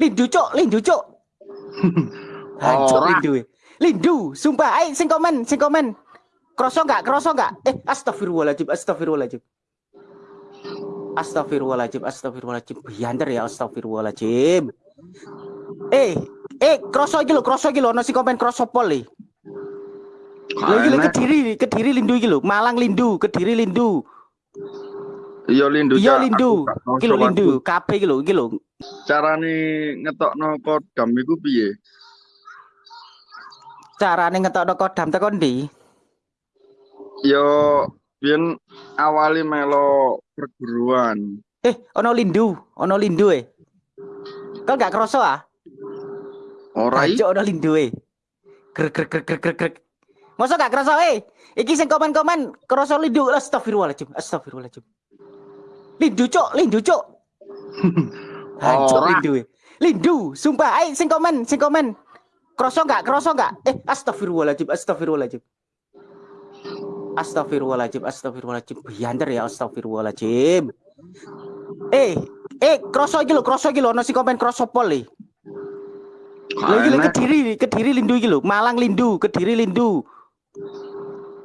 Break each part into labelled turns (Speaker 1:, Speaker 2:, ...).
Speaker 1: Lindu cok, lindu cok. Hancur lindu. Lindu, sumpah. Ayo sing komen, sing komen. Kroso enggak? Kroso enggak? Eh, astagfirullahaladzim, astagfirullahaladzim. Astagfirullahaladzim, astagfirullahaladzim. Biander ya, astagfirullahaladzim. Eh, eh, kroso iki lho, kroso iki lho, ono sing komen kroso pol nih. Lho iki lho
Speaker 2: Enak.
Speaker 1: Kediri, Kediri Lindu iki lho, Malang Lindu, Kediri Lindu.
Speaker 2: Iya lindu.
Speaker 1: Iya. Lindu. Iki lho
Speaker 2: soal
Speaker 1: Lindu, kabeh iki lho, iki lho.
Speaker 2: Carane ngetokno kodam iku piye?
Speaker 1: Carane ngetokno kodam tekan ndi?
Speaker 2: Yo biyen awali melo perguruan.
Speaker 1: Eh, ono Lindu, ono Lindu eh. Kau gak kroso ah?
Speaker 2: Ora i?
Speaker 1: Cok ono Lindu eh. Grek grek grek grek grek grek. Masa gak kroso eh? Iki sing komen-komen kroso Lindu. Astagfirullahaladzim, astagfirullahaladzim. Lindu cok, Lindu cok. Hancur. Lindu. Lindu, sumpah. Ayo sing komen, sing komen. Kroso gak, kroso gak? Eh, astagfirullahaladzim, astagfirullahaladzim. Astagfirullahaladzim, astagfirullahaladzim. Biander ya, astagfirullahaladzim. Eh, eh, kroso iki lho, kroso iki lho, ono sing komen kroso pol nih. Lho iki lho
Speaker 2: Enak.
Speaker 1: Kediri, Kediri Lindu iki lho, Malang Lindu, Kediri Lindu.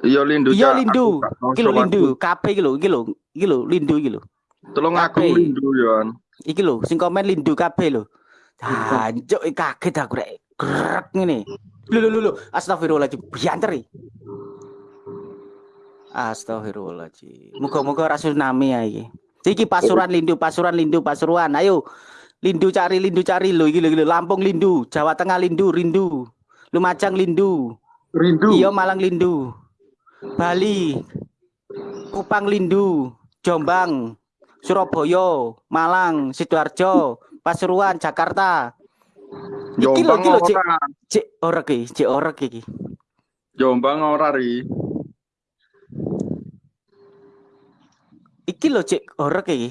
Speaker 2: Iya lindu.
Speaker 1: Iya. Lindu. Iki lho
Speaker 2: soal
Speaker 1: Lindu,
Speaker 2: aku.
Speaker 1: kabeh iki lho, iki lho, iki lho Lindu iki lho.
Speaker 2: Tolong aku lindu yon.
Speaker 1: Iki lho sing komen Lindu kabeh lho. Hancuk kaget aku rek. Grek ngene. Lho lho lho astagfirullahaladzim, bianter iki. Astagfirullahaladzim. Muga-muga ora tsunami ya iki. Iki Pasuruan Lindu, Pasuruan Lindu, Pasuruan. Ayo. Lindu cari Lindu cari lho, iki lho. Lampung Lindu, Jawa Tengah Lindu, Rindu. Lumajang Lindu.
Speaker 2: Rindu.
Speaker 1: Iya Malang Lindu. Bali. Kupang Lindu, Jombang, Surabaya, Malang, Sidoarjo, Pasuruan, Jakarta. Iki lho,
Speaker 2: Jombang
Speaker 1: iki lho, Cik.
Speaker 2: ora.
Speaker 1: Cek orek iki, cek orek iki.
Speaker 2: Jombang ora ri.
Speaker 1: Iki lho orek iki.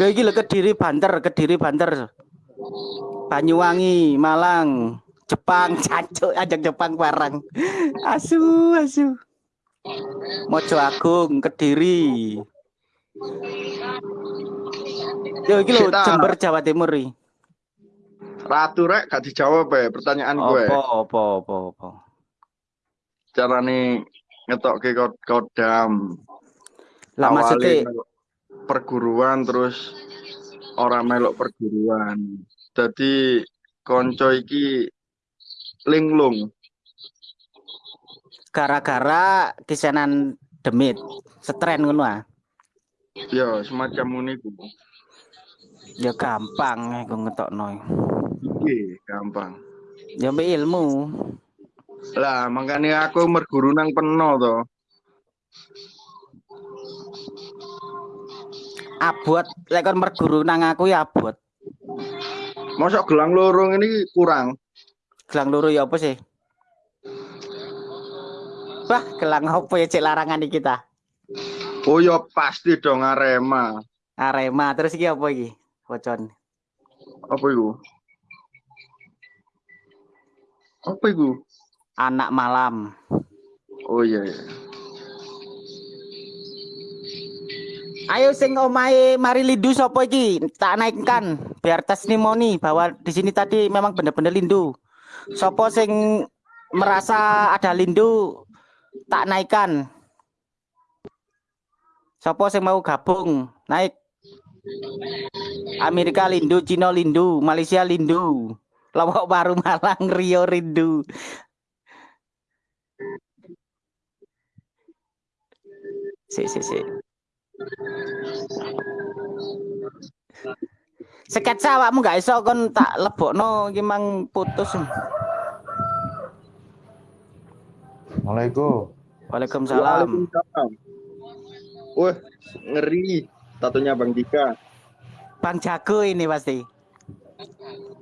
Speaker 1: Lho iki lho Kediri Banter, Kediri Banter. Banyuwangi, Malang, Jepang, cancuk ajak Jepang bareng. Asu, asu. Mojo Agung, Kediri. Yo iki lho Jember Jawa Timur iki.
Speaker 2: Ratu rek gak dijawab ya pertanyaan gue.
Speaker 1: Apa apa apa apa.
Speaker 2: Carane ngetokke kod kodam.
Speaker 1: Lah maksudnya
Speaker 2: perguruan terus orang melok perguruan. Jadi konco iki linglung.
Speaker 1: Gara-gara kisanan demit, setren ngono ah.
Speaker 2: Ya semacam uniku.
Speaker 1: Ya gampang aku ngetokno.
Speaker 2: Iki gampang.
Speaker 1: Ya mbek ilmu.
Speaker 2: Lah makanya aku merguru nang peno to.
Speaker 1: Abot lek kon merguru nang aku ya abot.
Speaker 2: Mosok gelang lorong ini kurang.
Speaker 1: Gelang loro ya apa sih? Wah, gelang apa ya cek larangan iki kita?
Speaker 2: Oh ya pasti dong Arema.
Speaker 1: Arema terus iki apa iki? Wocon.
Speaker 2: Apa iku? Apa iku?
Speaker 1: Anak malam.
Speaker 2: Oh iya iya.
Speaker 1: Ayo sing omahe mari lindu sapa iki? Tak naikkan biar testimoni bahwa di sini tadi memang benar-benar lindu. Sopo sing merasa ada lindu tak naikkan. Sopo sing mau gabung naik. Amerika lindu, Cina lindu, Malaysia lindu. Lawak baru Malang, Rio rindu. Si si si. Sketsa awakmu gak iso kon tak lebokno iki mang putus.
Speaker 3: Assalamualaikum.
Speaker 1: Waalaikumsalam.
Speaker 2: Waalaikumsalam. Wah, ngeri. Tatunya Bang Dika.
Speaker 1: Bang Jago ini pasti.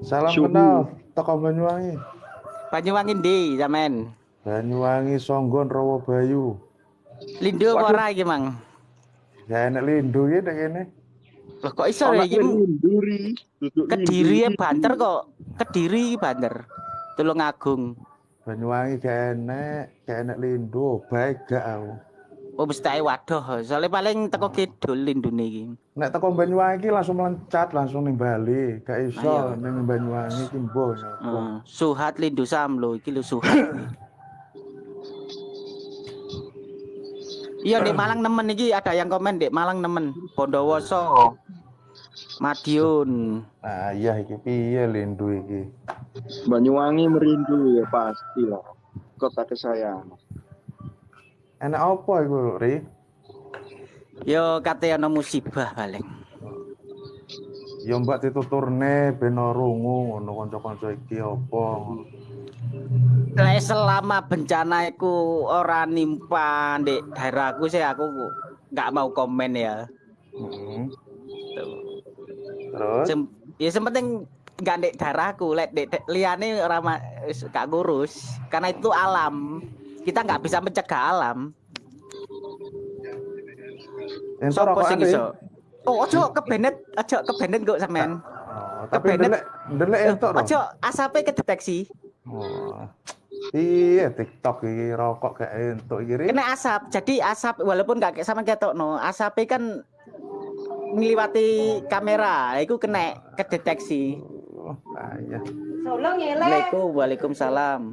Speaker 3: Salam
Speaker 2: Suhu.
Speaker 3: kenal, toko Banyuwangi.
Speaker 1: Banyuwangi ndi sampean?
Speaker 3: Banyuwangi Songgon Rawabayu.
Speaker 1: Lindu apa ora iki, Mang?
Speaker 3: Ya enak lindu ya nek kene.
Speaker 1: Loh kok iso ya iki? Kediri ya banter kok. Kediri iki banter. Tulung Agung.
Speaker 3: Banyuwangi gak enak, gak enak lindu, baik gak aku.
Speaker 1: Oh mesti ae waduh, soalnya paling teko kidul lindune iki.
Speaker 3: Nek teko Banyuwangi iki langsung melencat langsung ning Bali. Gak iso ning Banyuwangi iki mbok.
Speaker 1: Heeh. Suhat lindu samlo iki lho suhat. Iya di Malang nemen iki ada yang komen di Malang nemen Bondowoso. Madiun.
Speaker 3: Nah, iya iki piye lindu iki?
Speaker 2: Banyuwangi merindu ya pasti lah. Kota kesayangan.
Speaker 3: Enak apa iku, Ri?
Speaker 1: Yo kate ana musibah paling.
Speaker 3: Ya mbak dituturne ben ora rungu ngono kanca-kanca iki apa
Speaker 1: selama bencana iku ora nimpa di daerahku sih aku nggak mau komen ya.
Speaker 3: Heeh.
Speaker 1: Tuh.
Speaker 3: Terus
Speaker 1: Sem ya sepenting nggak di daerahku, lek di di- liyane ora ma- wis gak ngurus. Karena itu alam. Kita nggak bisa mencegah alam.
Speaker 3: entuk
Speaker 1: Sopo
Speaker 3: rokokan
Speaker 1: sing iso? Oh, ojo kebenet, ojo kebenet kok sampean.
Speaker 3: Oh, tapi
Speaker 1: Kebenet.
Speaker 3: ndelek ndelek entuk dong.
Speaker 1: Ojo asape kedeteksi.
Speaker 3: Oh. Iya, TikTok iki rokok gak entuk iki.
Speaker 1: Kena asap. Jadi asap walaupun gak kayak sama ketok no, asapnya kan ngliwati kamera, itu kena kedeteksi.
Speaker 3: Oh, iya.
Speaker 1: Assalamualaikum, waalaikumsalam.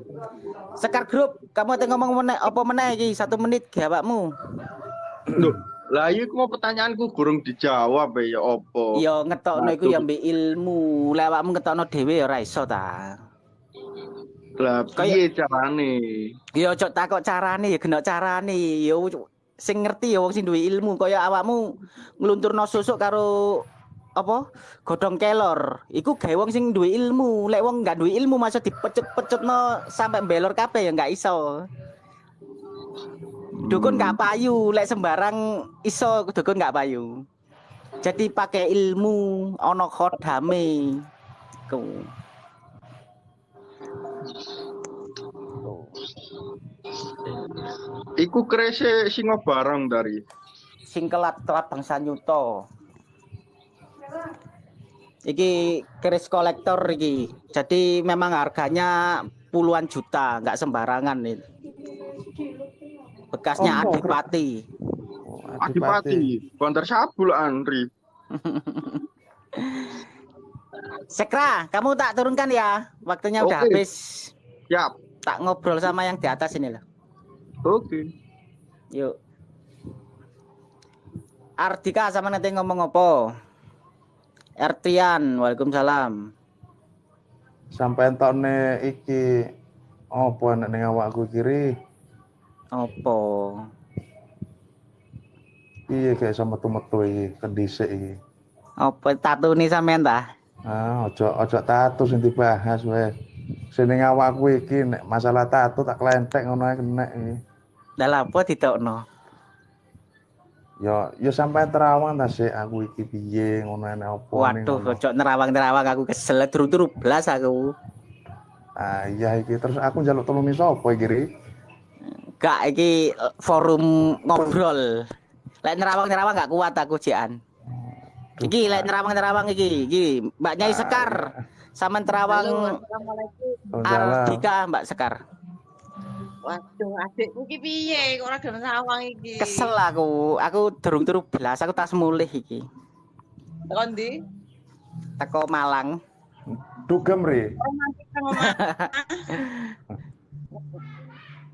Speaker 1: Sekar grup, kamu tengok ngomong meneh apa meneh iki? Satu menit gawakmu.
Speaker 2: Loh, lah iya ku mau pertanyaanku kurang dijawab ya opo.
Speaker 1: Yo ngetokno iku ya mbek ilmu. Lek awakmu ngetokno dhewe ya ora iso ta.
Speaker 2: Lah piye carane?
Speaker 1: Yo cok takok carane ya genok carane. Yo sing ngerti ya wong sing duwe ilmu. Kaya awakmu nglunturno susuk karo apa godhong kelor. Iku gawe wong sing duwe ilmu. Lek wong nggak duwe ilmu masa dipecut-pecutno sampai belor kabeh ya nggak iso. Dukun nggak payu lek sembarang iso dukun nggak payu. Jadi pakai ilmu ono khodame ku
Speaker 2: Iku krese singo barang dari.
Speaker 1: sing kelat telat bangsa nyuto. Iki keris kolektor iki. Jadi memang harganya puluhan juta nggak sembarangan nih bekasnya
Speaker 3: Oh,
Speaker 1: adipati.
Speaker 3: Oh,
Speaker 2: Adipati, Bantar Sabul Andri.
Speaker 1: Sekra kamu tak turunkan ya? Waktunya udah
Speaker 2: Oke.
Speaker 1: habis.
Speaker 2: Siap.
Speaker 1: Tak ngobrol sama yang di atas ini loh.
Speaker 2: Oke.
Speaker 1: yuk. Ardika sama nanti ngomong apa? Ertian Waalaikumsalam.
Speaker 3: Sampai entokne iki apa nek ning awakku kiri?
Speaker 1: Apa?
Speaker 3: Piye kayak sama metu-metu iki kendhisik iki.
Speaker 1: apa tatu nih sampean ta?
Speaker 3: Ah, ojo ojo tato sing dibahas weh. Sing ning awakku iki nek masalah tato tak klentek ngono ae kena iki.
Speaker 1: Lah apa ditokno?
Speaker 3: Yo yo sampai terawang ta sik aku iki piye ngono enek apa ning
Speaker 1: Waduh, ojo nerawang-nerawang aku kesel turu-turu blas aku.
Speaker 3: Ah iya iki terus aku njaluk tolong sapa iki Ri?
Speaker 1: Gak iki forum ngobrol. Lek nerawang-nerawang gak kuat aku jian. Iki lek nerawang-nerawang iki, iki Mbak Nyai Sekar sama terawang
Speaker 3: Oh.
Speaker 1: Ardika Mbak Sekar.
Speaker 4: Waduh, adikku ki piye kok ora gelem sawang iki?
Speaker 1: Kesel aku, aku durung turu blas, aku tas mulih iki.
Speaker 4: Tekan ndi?
Speaker 1: Teko Malang.
Speaker 3: Dugem Ri.
Speaker 4: Mas.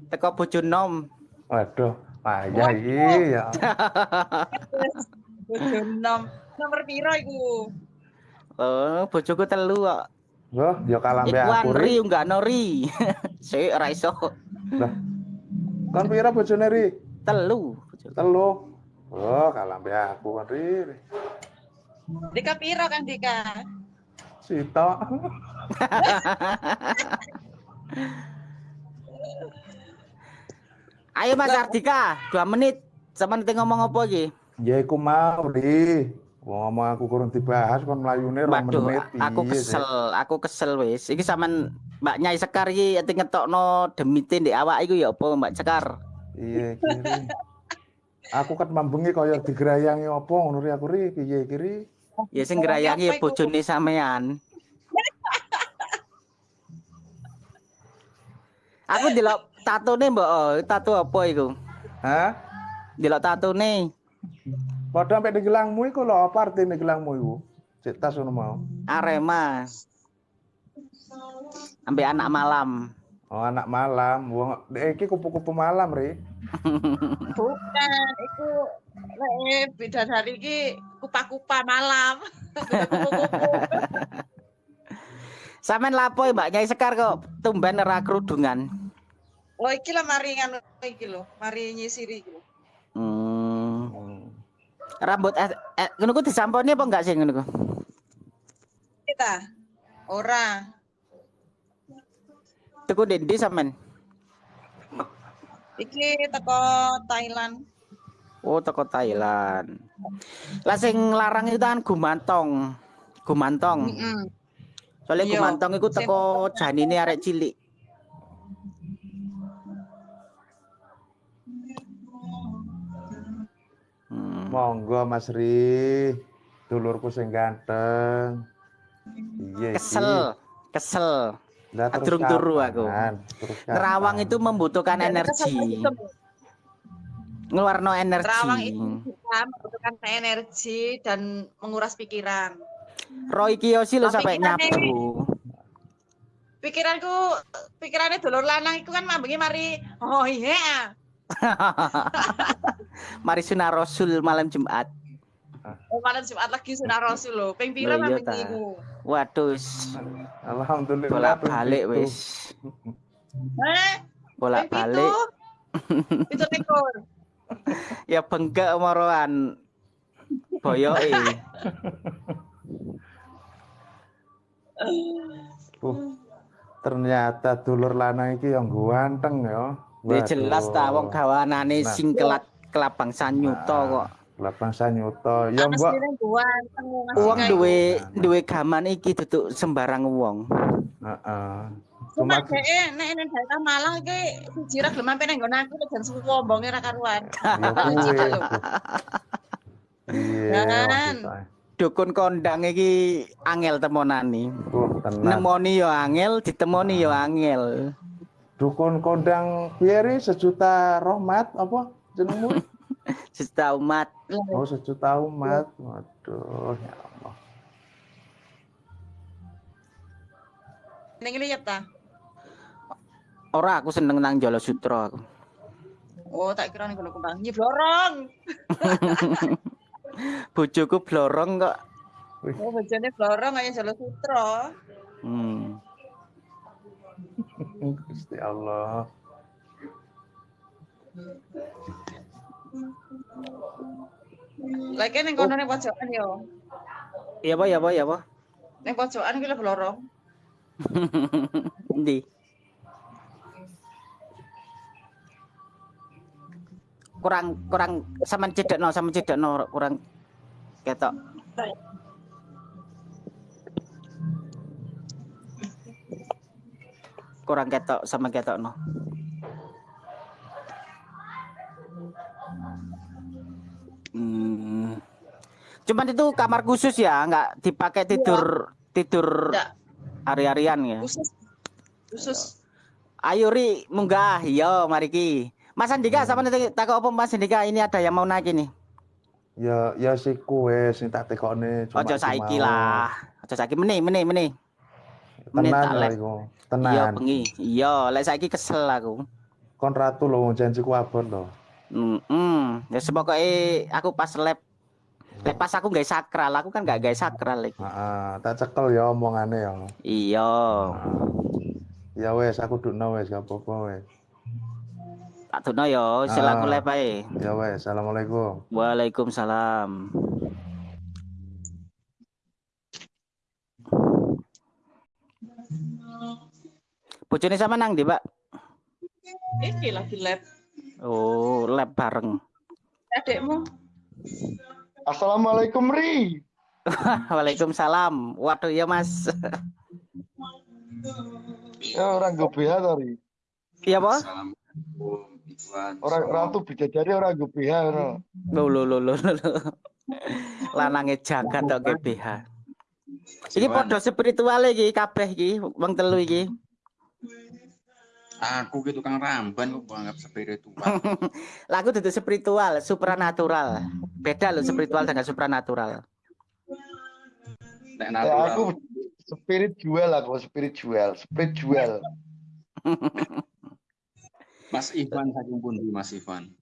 Speaker 1: Teko Bojonom.
Speaker 3: Waduh, payah iki ya.
Speaker 4: Bojo nom. Nomor piro iku?
Speaker 1: Oh, bojoku telu kok.
Speaker 3: Loh, yo kalah mbek aku
Speaker 1: ri
Speaker 3: Ri.
Speaker 1: enggak nori. Sik ora iso.
Speaker 3: Lah. Kon pira bojone Ri?
Speaker 1: Telu. bojoku.
Speaker 3: Telu. Oh, kalah mbek aku kan Ri.
Speaker 4: Dika piro kan Dika?
Speaker 3: Sito.
Speaker 1: Ayo Mas Ardika, dua menit. Sama nanti ngomong apa lagi?
Speaker 3: Ya iku mau Ri. Wong aku kurang dibahas kon mlayune rong
Speaker 1: Waduh,
Speaker 3: menit
Speaker 1: aku
Speaker 3: piye, Sik?
Speaker 1: kesel, aku kesel wis. Iki sampean Mbak Nyai Sekar iki ati ngetokno demite ndek awak iku ya apa Mbak Sekar?
Speaker 3: Iya kiri. Aku kan mambengi kaya digerayangi apa ngono ri aku ri piye kiri.
Speaker 1: Ya sing ngerayangi bojone sampean. Aku delok tatone mbok, oh, tato apa iku?
Speaker 3: Hah?
Speaker 1: delok tatune.
Speaker 3: Padha sampe di gelangmu iku lho apa artine gelangmu iku? Cek tas ngono mau.
Speaker 1: Arema. Ambil anak malam.
Speaker 3: Oh, anak malam. Wong iki kupu-kupu malam, Ri.
Speaker 4: Bukan, itu lek bidadari iki kupa-kupa malam. Kupu-kupu.
Speaker 1: Sampean lapo Mbak Nyai Sekar kok tumben ora kerudungan.
Speaker 4: Oh iki lah mari nganu iki lho, mari nyisiri iki.
Speaker 1: Hmm.
Speaker 3: Hmm.
Speaker 1: Rambut eh, eh ngono ku disamponi apa enggak sih ngono ku?
Speaker 4: Kita ora
Speaker 1: Tuku dendi sampean.
Speaker 4: iki teko Thailand.
Speaker 1: Oh, teko Thailand. Lah sing larang itu kan gumantong. Gumantong.
Speaker 4: Heeh.
Speaker 1: Soalnya
Speaker 4: Iya.
Speaker 1: gumantong iku teko janine arek cilik.
Speaker 3: Monggo Mas Ri. Dulurku sing ganteng. Iya iki.
Speaker 1: Kesel, kesel.
Speaker 3: Lah terus
Speaker 1: Adrung turu aku.
Speaker 3: Terus kapan?
Speaker 1: itu membutuhkan energi. Ngeluarno
Speaker 4: Terawang
Speaker 1: energi.
Speaker 4: itu bisa membutuhkan energi dan menguras pikiran.
Speaker 1: Roy Kiyoshi lo sampai nyabu.
Speaker 4: Pikiranku, pikirannya dulur lanang itu kan mambengi mari oh iya.
Speaker 1: Mari sunah Rasul malam Jumat.
Speaker 4: Oh, malam Jumat lagi sunah Rasul lho. Ping pira
Speaker 1: Lah iya
Speaker 4: iku?
Speaker 1: Waduh,
Speaker 3: Alhamdulillah.
Speaker 1: bolak
Speaker 3: ping
Speaker 1: balik
Speaker 3: pitu.
Speaker 1: wis.
Speaker 4: Heh,
Speaker 1: Bolak
Speaker 4: ping
Speaker 1: balik.
Speaker 4: pitu? Pitu likur.
Speaker 1: Ya bengkak moroan. Boyoke.
Speaker 3: Uh, ternyata dulur lanang iki yang ganteng ya.
Speaker 1: Ya jelas ta wong gawanane
Speaker 3: Nah.
Speaker 1: sing kelat kelabang sanyuta kok.
Speaker 3: Lapang sanyuta. Ya mbok
Speaker 1: Wong duwe
Speaker 3: Nah.
Speaker 1: duwe gaman iki duduk sembarang wong.
Speaker 3: heeh.
Speaker 4: Cuma dhek nek ning daerah Malang iki siji ra gelem pengen nggon aku jan suwombonge ra karuan.
Speaker 3: ya kuwi. Iya.
Speaker 4: Jangan.
Speaker 3: maksudnya.
Speaker 1: Dukun kondang iki angel temonani.
Speaker 3: Tenang.
Speaker 1: Nemoni yo angel, ditemoni yo angel.
Speaker 3: Dukun kondang piye Ri? sejuta rahmat apa jenengmu?
Speaker 1: Sesta umat.
Speaker 3: Oh, sejuta umat. Waduh, ya Allah.
Speaker 4: Ning ngene ya ta.
Speaker 1: Ora aku seneng nang Jolo Sutra aku.
Speaker 4: Oh, tak kira ning. Nyi blorong.
Speaker 1: Bojoku blorong kok.
Speaker 4: Oh, bojone blorong kaya Jalo Sutra.
Speaker 1: Hmm.
Speaker 3: Gusti Allah.
Speaker 4: Lagi ning kono ning pojokan yo.
Speaker 1: Iya apa ya apa ya apa?
Speaker 4: Ning pojokan iki lho blorong.
Speaker 1: Endi? Kurang kurang sampean cedekno, sampean cedekno kurang ketok. Kurang ketok sama ketokno. Hmm. Cuman itu kamar khusus ya, nggak dipakai tidur tidur
Speaker 4: Enggak,
Speaker 1: hari-harian ya.
Speaker 4: khusus. Khusus.
Speaker 1: Ayo Ri, munggah. Yo, mari ki. Mas Andika, sama nanti takut apa Mas Andika ini ada yang mau naik ini.
Speaker 3: Ya ya si kue sing tak tekokne cuma
Speaker 1: Ojo saiki lah. Ojo saiki meneh, meneh, meneh. Meneh
Speaker 3: Tenan
Speaker 1: tak
Speaker 3: lho iku.
Speaker 1: Iya, bengi. Iya, lek saiki kesel aku.
Speaker 3: Kon ratu lho janjiku abot lho.
Speaker 1: Hmm, hmm. ya sepokoknya aku pas lab lab pas aku nggak sakral, aku kan nggak gak sakral lagi.
Speaker 3: Heeh, tak cekel ya omongane ya.
Speaker 1: Iya.
Speaker 3: Ya wes aku dukno wes gak apa-apa wes.
Speaker 1: Tak tuno yo, selaku
Speaker 3: Ah.
Speaker 1: ae.
Speaker 3: Ya wes, assalamualaikum.
Speaker 1: Waalaikumsalam. Bojone sama nang di, Pak?
Speaker 4: Iki lagi lab.
Speaker 1: Oh, lab bareng.
Speaker 4: Adekmu.
Speaker 2: Assalamualaikum Ri.
Speaker 1: Waalaikumsalam. Waduh ya Mas.
Speaker 2: Ya orang gue BH tadi.
Speaker 1: Iya, Pak?
Speaker 2: Orang ratu bidadari orang gue BH ora.
Speaker 1: Lo lo lo lo lo. Lanange jagat tok GBH. Iki padha spiritual iki kabeh iki wong telu iki.
Speaker 5: Aku gitu tukang ramban kok anggap spiritual.
Speaker 1: Lagu itu spiritual, supranatural. Beda loh spiritual dengan supranatural.
Speaker 5: Nek
Speaker 6: Ya,
Speaker 5: natural.
Speaker 6: aku spirit jual aku spirit jual spirit jual
Speaker 5: Mas Ivan saking pundi Mas Ivan.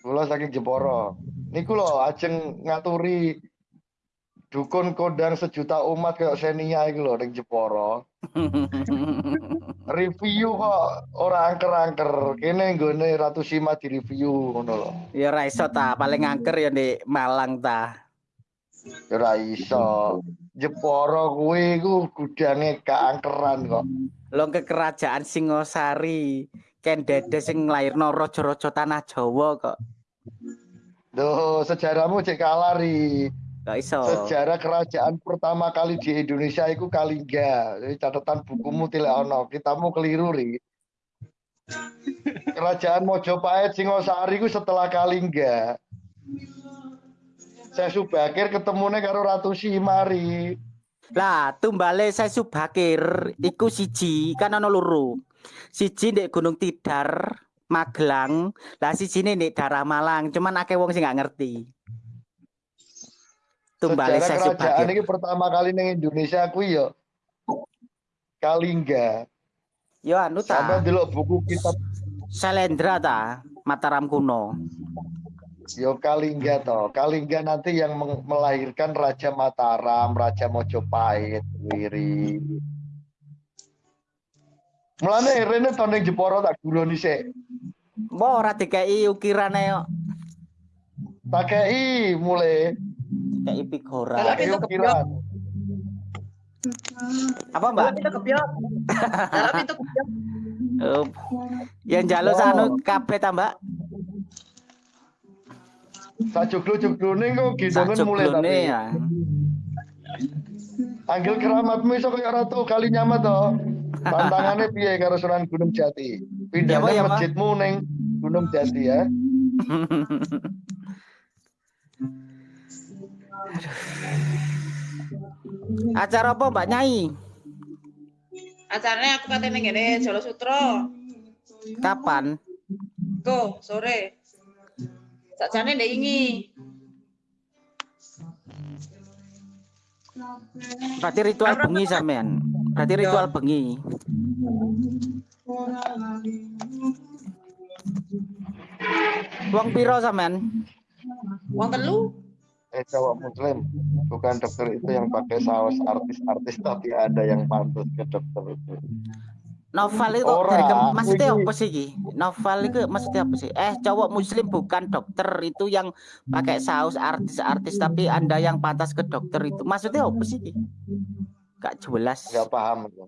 Speaker 6: kula saking Jeporo niku lho ajeng ngaturi dukun kodang sejuta umat kayak Senia iki lho ning Jeporo review kok ora angker-angker kene nggone Ratu Sima di review ngono lho
Speaker 1: ya ora iso ta, paling angker ya di Malang ta.
Speaker 6: Ya ora iso Jeporo kuwi iku gudange keangkeran kok
Speaker 1: Long ke kerajaan Singosari. Ken dede sing nglairno raja-raja tanah Jawa kok.
Speaker 6: Duh, sejarahmu cek kalah ri.
Speaker 1: Gak iso.
Speaker 6: Sejarah kerajaan pertama kali di Indonesia itu Kalingga. Jadi catatan bukumu tidak ono. Kitamu keliru ri. Kerajaan Mojopahit Singosari itu setelah Kalingga. Saya Subakir ketemunya karo Ratu Simari.
Speaker 1: Lah, tumbale saya Subakir iku siji kan ana loro. Siji ndek Gunung Tidar, Magelang, lah siji ndek daerah Malang, cuman akeh wong sing gak ngerti. Tumbale
Speaker 6: Sejarah
Speaker 1: saya
Speaker 6: kerajaan ini pertama kali ning Indonesia kuwi ya Kalingga.
Speaker 1: Yo anu
Speaker 6: Sampai
Speaker 1: ta,
Speaker 6: delok buku kitab
Speaker 1: Selendra ta, Mataram kuno.
Speaker 6: Yo Kalingga toh. Kalingga nanti yang melahirkan Raja Mataram, Raja Mojopahit, Wiri. Mulane rene to ning Jeporo tak guroni sik.
Speaker 1: Mbok ora dikei ukirane yo.
Speaker 6: Tak kei mulai
Speaker 1: Dikei pigora.
Speaker 4: Kalau pintu
Speaker 6: ukiran.
Speaker 1: Apa, Mbak?
Speaker 4: Dalam pintu kebyok. Dalam pintu kebyok.
Speaker 1: Oh, yang jaluk
Speaker 6: Oh.
Speaker 1: sanu kabeh ta, Mbak?
Speaker 6: Sajoglo-joglone kok gendongan mulai tapi.
Speaker 1: ya.
Speaker 6: Anggil keramatmu iso kaya ratu kali nyamat to. Tantangannya piye karo Sunan Gunung Jati?
Speaker 1: Ya,
Speaker 6: Pindahnya
Speaker 1: ya,
Speaker 6: masjidmu ning Gunung Jati ya.
Speaker 1: Acara apa Mbak Nyai?
Speaker 4: Acaranya aku katanya gini, Jolo Sutro.
Speaker 1: Kapan?
Speaker 4: Go, sore. Sakjane ndek ingi.
Speaker 1: Berarti ritual bengi sampean. Berarti ritual bengi. Wong piro sampean?
Speaker 4: Wong telu.
Speaker 6: Eh cowok muslim bukan dokter itu yang pakai saus artis-artis tapi ada yang pantas ke dokter itu.
Speaker 1: Novel itu
Speaker 6: Ora,
Speaker 1: dari ke- maksudnya apa sih iki? Novel itu maksudnya apa sih? Eh, cowok muslim bukan dokter itu yang pakai saus artis-artis tapi Anda yang pantas ke dokter itu. Maksudnya apa sih? Gak jelas.
Speaker 6: Nggak paham itu.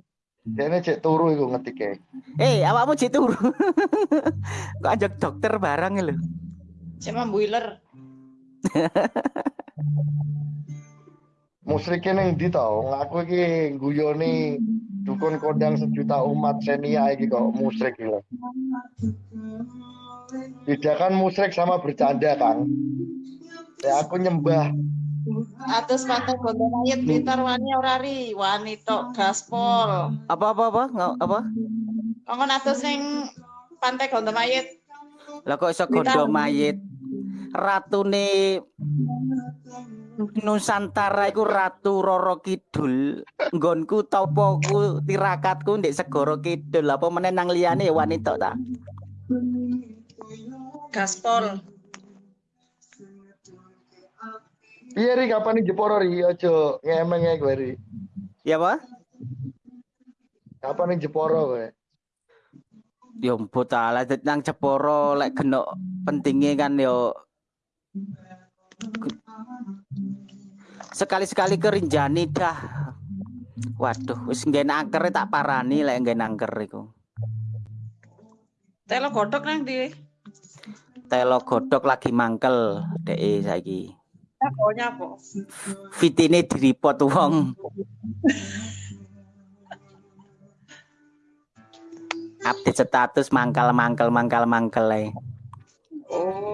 Speaker 6: Dia ini cek turu itu ngetiknya.
Speaker 1: Eh, awakmu cek turu. Kok ajak dokter barang lho.
Speaker 4: Sama boiler.
Speaker 6: Musriknya neng di tau, ngaku iki guyoni dukun kodang sejuta umat senia iki kok musrik gitu. Bedakan musrik sama bercanda kang. Ya aku nyembah
Speaker 4: Atus pantai bondo mayit Blitar wani ora ri, wani tok gaspol.
Speaker 1: Apa apa apa? Nggak apa?
Speaker 4: Kongkon atus ning pantai gondo mayit.
Speaker 1: Lah kok iso gondo mayit? Ratune Nusantara iku Ratu Roro Kidul. Nggonku topoku tirakatku ndek Segoro Kidul. Apa meneh nang liyane ya wanita ta?
Speaker 4: Gaspol.
Speaker 6: Iya ri kapan nih Jeporo ri ojo ngemeng ya gue ri.
Speaker 1: Ya apa?
Speaker 6: Kapan nih Jeporo gue?
Speaker 1: Ya ampun ta, lah nang Jeporo lek genok pentingnya kan yo sekali-sekali kerinjani dah. Waduh, wis nggen angker tak parani lek nggen angker iku.
Speaker 4: Telo godhok nang di.
Speaker 1: Telo godhok lagi mangkel deke saiki.
Speaker 4: Pokoknya apa?
Speaker 1: Fitine diripot wong. Update status mangkal mangkal mangkal mangkal ae.
Speaker 4: Oh.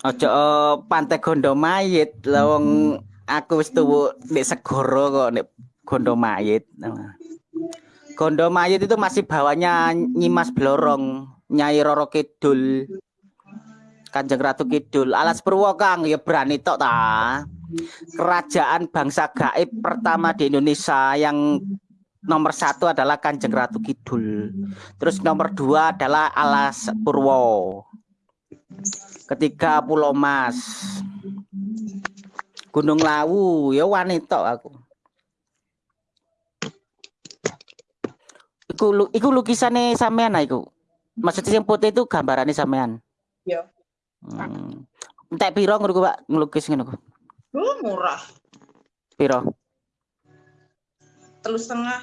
Speaker 1: Ojo eh, pantai gondo mayit lah wong aku wis tuwu nek segoro kok nek gondo mayit. Gondo mayit itu masih bawahnya Nyimas Blorong, Nyai Roro Kidul. Kanjeng Ratu Kidul, Alas Purwo Kang ya berani tok ta. Kerajaan bangsa gaib pertama di Indonesia yang nomor satu adalah Kanjeng Ratu Kidul. Terus nomor dua adalah Alas Purwo. Ketiga Pulau Mas. Gunung Lawu ya wanita aku. Iku iku lukisannya sampean iku. Maksudnya yang putih itu gambarannya sampean.
Speaker 4: Iya.
Speaker 1: Hmm. Entek piro ngono Pak, ngelukis ngono ku?
Speaker 4: Lu murah.
Speaker 1: Piro?
Speaker 4: Telu setengah.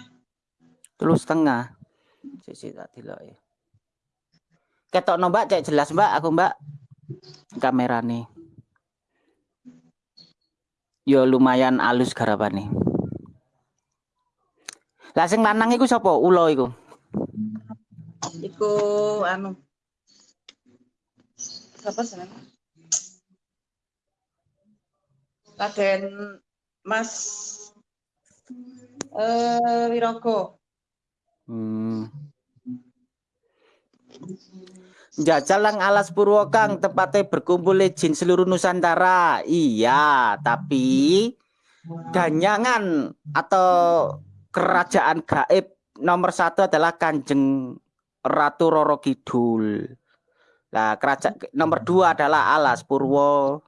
Speaker 1: Telu setengah. Sisi tak delok ya. Ketokno Mbak, cek jelas Mbak, aku Mbak. Kamera nih. Yo lumayan alus garapane. Lah sing lanang iku sapa? Ulo iku.
Speaker 4: Iku anu. Siapa sih? Raden Mas eh Wirogo.
Speaker 1: Hmm. Jajal lang alas purwo kang tepatnya berkumpul jin seluruh Nusantara. Iya, tapi ganyangan atau kerajaan gaib nomor satu adalah Kanjeng Ratu Roro Kidul. Nah, kerajaan nomor dua adalah Alas Purwo.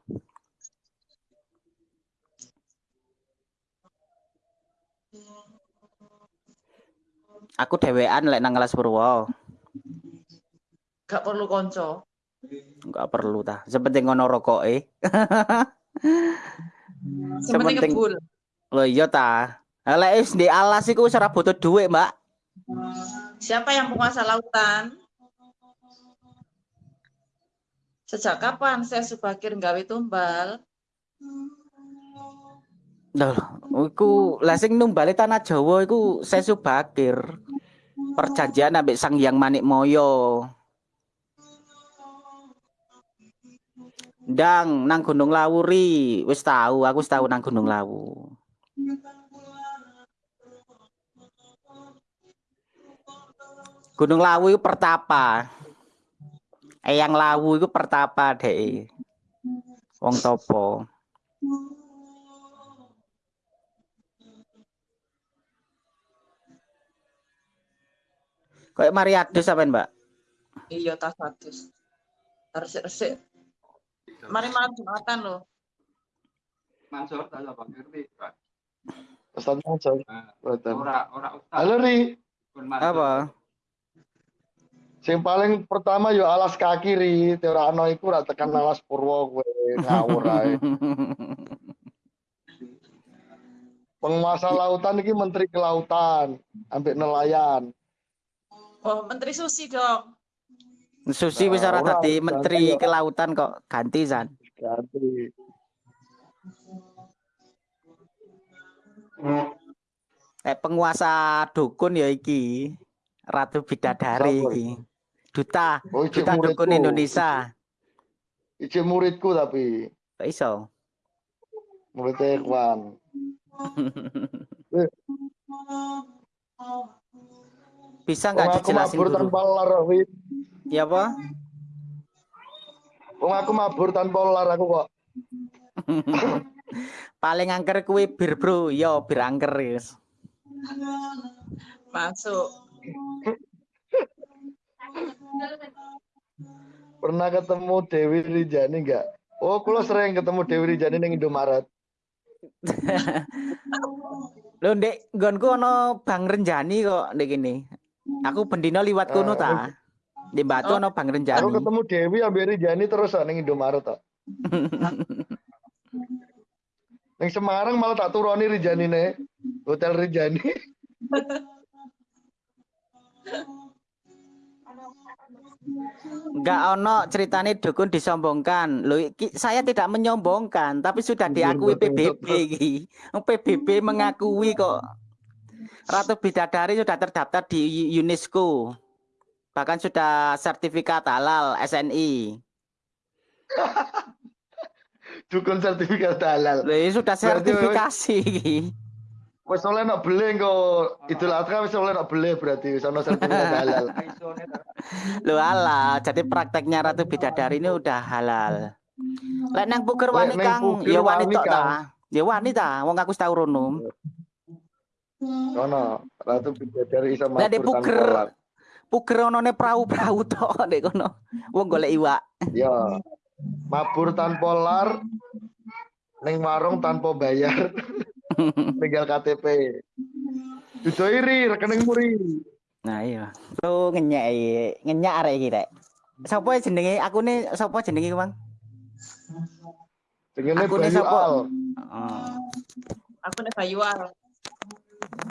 Speaker 1: Aku dewean lek nang Alas Purwo.
Speaker 4: Gak perlu konco.
Speaker 1: Enggak perlu ta. Sepenting ngono rokoke.
Speaker 4: Sepenting
Speaker 1: Sepenting-
Speaker 4: ngebul.
Speaker 1: Loh iya ta. Lek wis di alas iku wis ora butuh duit, Mbak.
Speaker 4: Siapa yang penguasa lautan? Sejak kapan saya Subakir nggawe tumbal?
Speaker 1: Loh, iku lah sing numbale tanah Jawa iku Sesu Bakir. Perjanjian ambek Sang Hyang Manik Moyo. Ndang nang Gunung Lawuri, wis tahu, aku wis tahu nang Gunung Lawu. Gunung Lawu itu pertapa. Eyang Lawu itu pertapa deh. Wong topo. Kayak Mariadus apa Mbak?
Speaker 4: Iya tas. Resik-resik. Mari malam Jumatan loh.
Speaker 5: Mansur tak apa ngerti. Pak.
Speaker 6: Ustaz Mansur.
Speaker 5: Nah,
Speaker 6: Betul.
Speaker 5: Ora ora ustaz.
Speaker 6: Halo Ri.
Speaker 1: Apa?
Speaker 6: sing paling pertama yo alas kaki Ri, ora ana iku ora tekan alas purwo kowe ngawur ae. Penguasa lautan iki menteri kelautan, ambek nelayan.
Speaker 4: Oh, Menteri Susi dong.
Speaker 1: Susi wis ora dadi menteri
Speaker 6: ora.
Speaker 1: kelautan kok ganti San.
Speaker 6: Ganti.
Speaker 1: Eh penguasa dukun ya iki. Ratu Bidadari
Speaker 6: Siapa
Speaker 1: iki. Duta,
Speaker 6: Oh,
Speaker 1: duta
Speaker 6: muridku.
Speaker 1: dukun Indonesia.
Speaker 6: Ijik muridku tapi
Speaker 1: Kok iso?
Speaker 6: muridnya Ikhwan.
Speaker 1: Bisa nggak
Speaker 6: aku
Speaker 1: dijelasin
Speaker 6: mabur
Speaker 1: dulu?
Speaker 6: tanpa lar, Ri.
Speaker 1: Ya apa?
Speaker 6: Wong aku mabur tanpa lar aku kok.
Speaker 1: Paling angker kuwi bir, Bro. Yo, bir angker yes.
Speaker 4: Masuk.
Speaker 6: Pernah ketemu Dewi Rijani enggak? Oh, kula sering ketemu Dewi Rijani ning Indomaret.
Speaker 1: Lho, Ndek, nggonku ana Bang Renjani kok ndek kene. Aku bendino liwat kono ta. Di Batu ana Bang
Speaker 6: Aku
Speaker 1: Renjani.
Speaker 6: ketemu Dewi ambek Rijani terus kok ning Indomaret kok. Ning Semarang malah tak turoni Rijani ne. Hotel Rijani.
Speaker 1: Enggak ono ceritane dukun disombongkan. Loh, iki, saya tidak menyombongkan, tapi sudah
Speaker 6: Iya,
Speaker 1: diakui PBB PBB mengakui kok Ratu Bidadari sudah terdaftar di UNESCO. Bahkan sudah sertifikat halal SNI.
Speaker 6: dukun sertifikat halal.
Speaker 1: Lho, ini sudah sertifikasi.
Speaker 6: Wes oleh nak beli kok Idul Adha wis oleh nak beli berarti wis ono sertifikat halal.
Speaker 1: Lho ala, jadi prakteknya Ratu Bidadari ini udah halal. Lek nang puger wani Kang, ya wani
Speaker 6: wani,
Speaker 1: tok
Speaker 6: Kang.
Speaker 1: ta. Ya wani ta, wong aku tau rono.
Speaker 6: Ono Ratu Bidadari iso
Speaker 1: Lah, Dek,
Speaker 6: mabur tanpa
Speaker 1: puger.
Speaker 6: lak.
Speaker 1: Puger onone perahu-perahu tok ndek kono. Wong golek iwak.
Speaker 6: Ya. Mabur tanpa lar ning warung tanpa bayar. Tinggal KTP. Dudo iri rekening muri.
Speaker 1: Nah iya. Lu ngenyek iki, ngenyek arek iki rek. Sapa jenenge? Aku nih sapa jenenge, Bang?
Speaker 6: Jenenge Bayu
Speaker 1: sapa?
Speaker 6: Al.
Speaker 1: Oh.
Speaker 4: Aku nih.
Speaker 1: Wes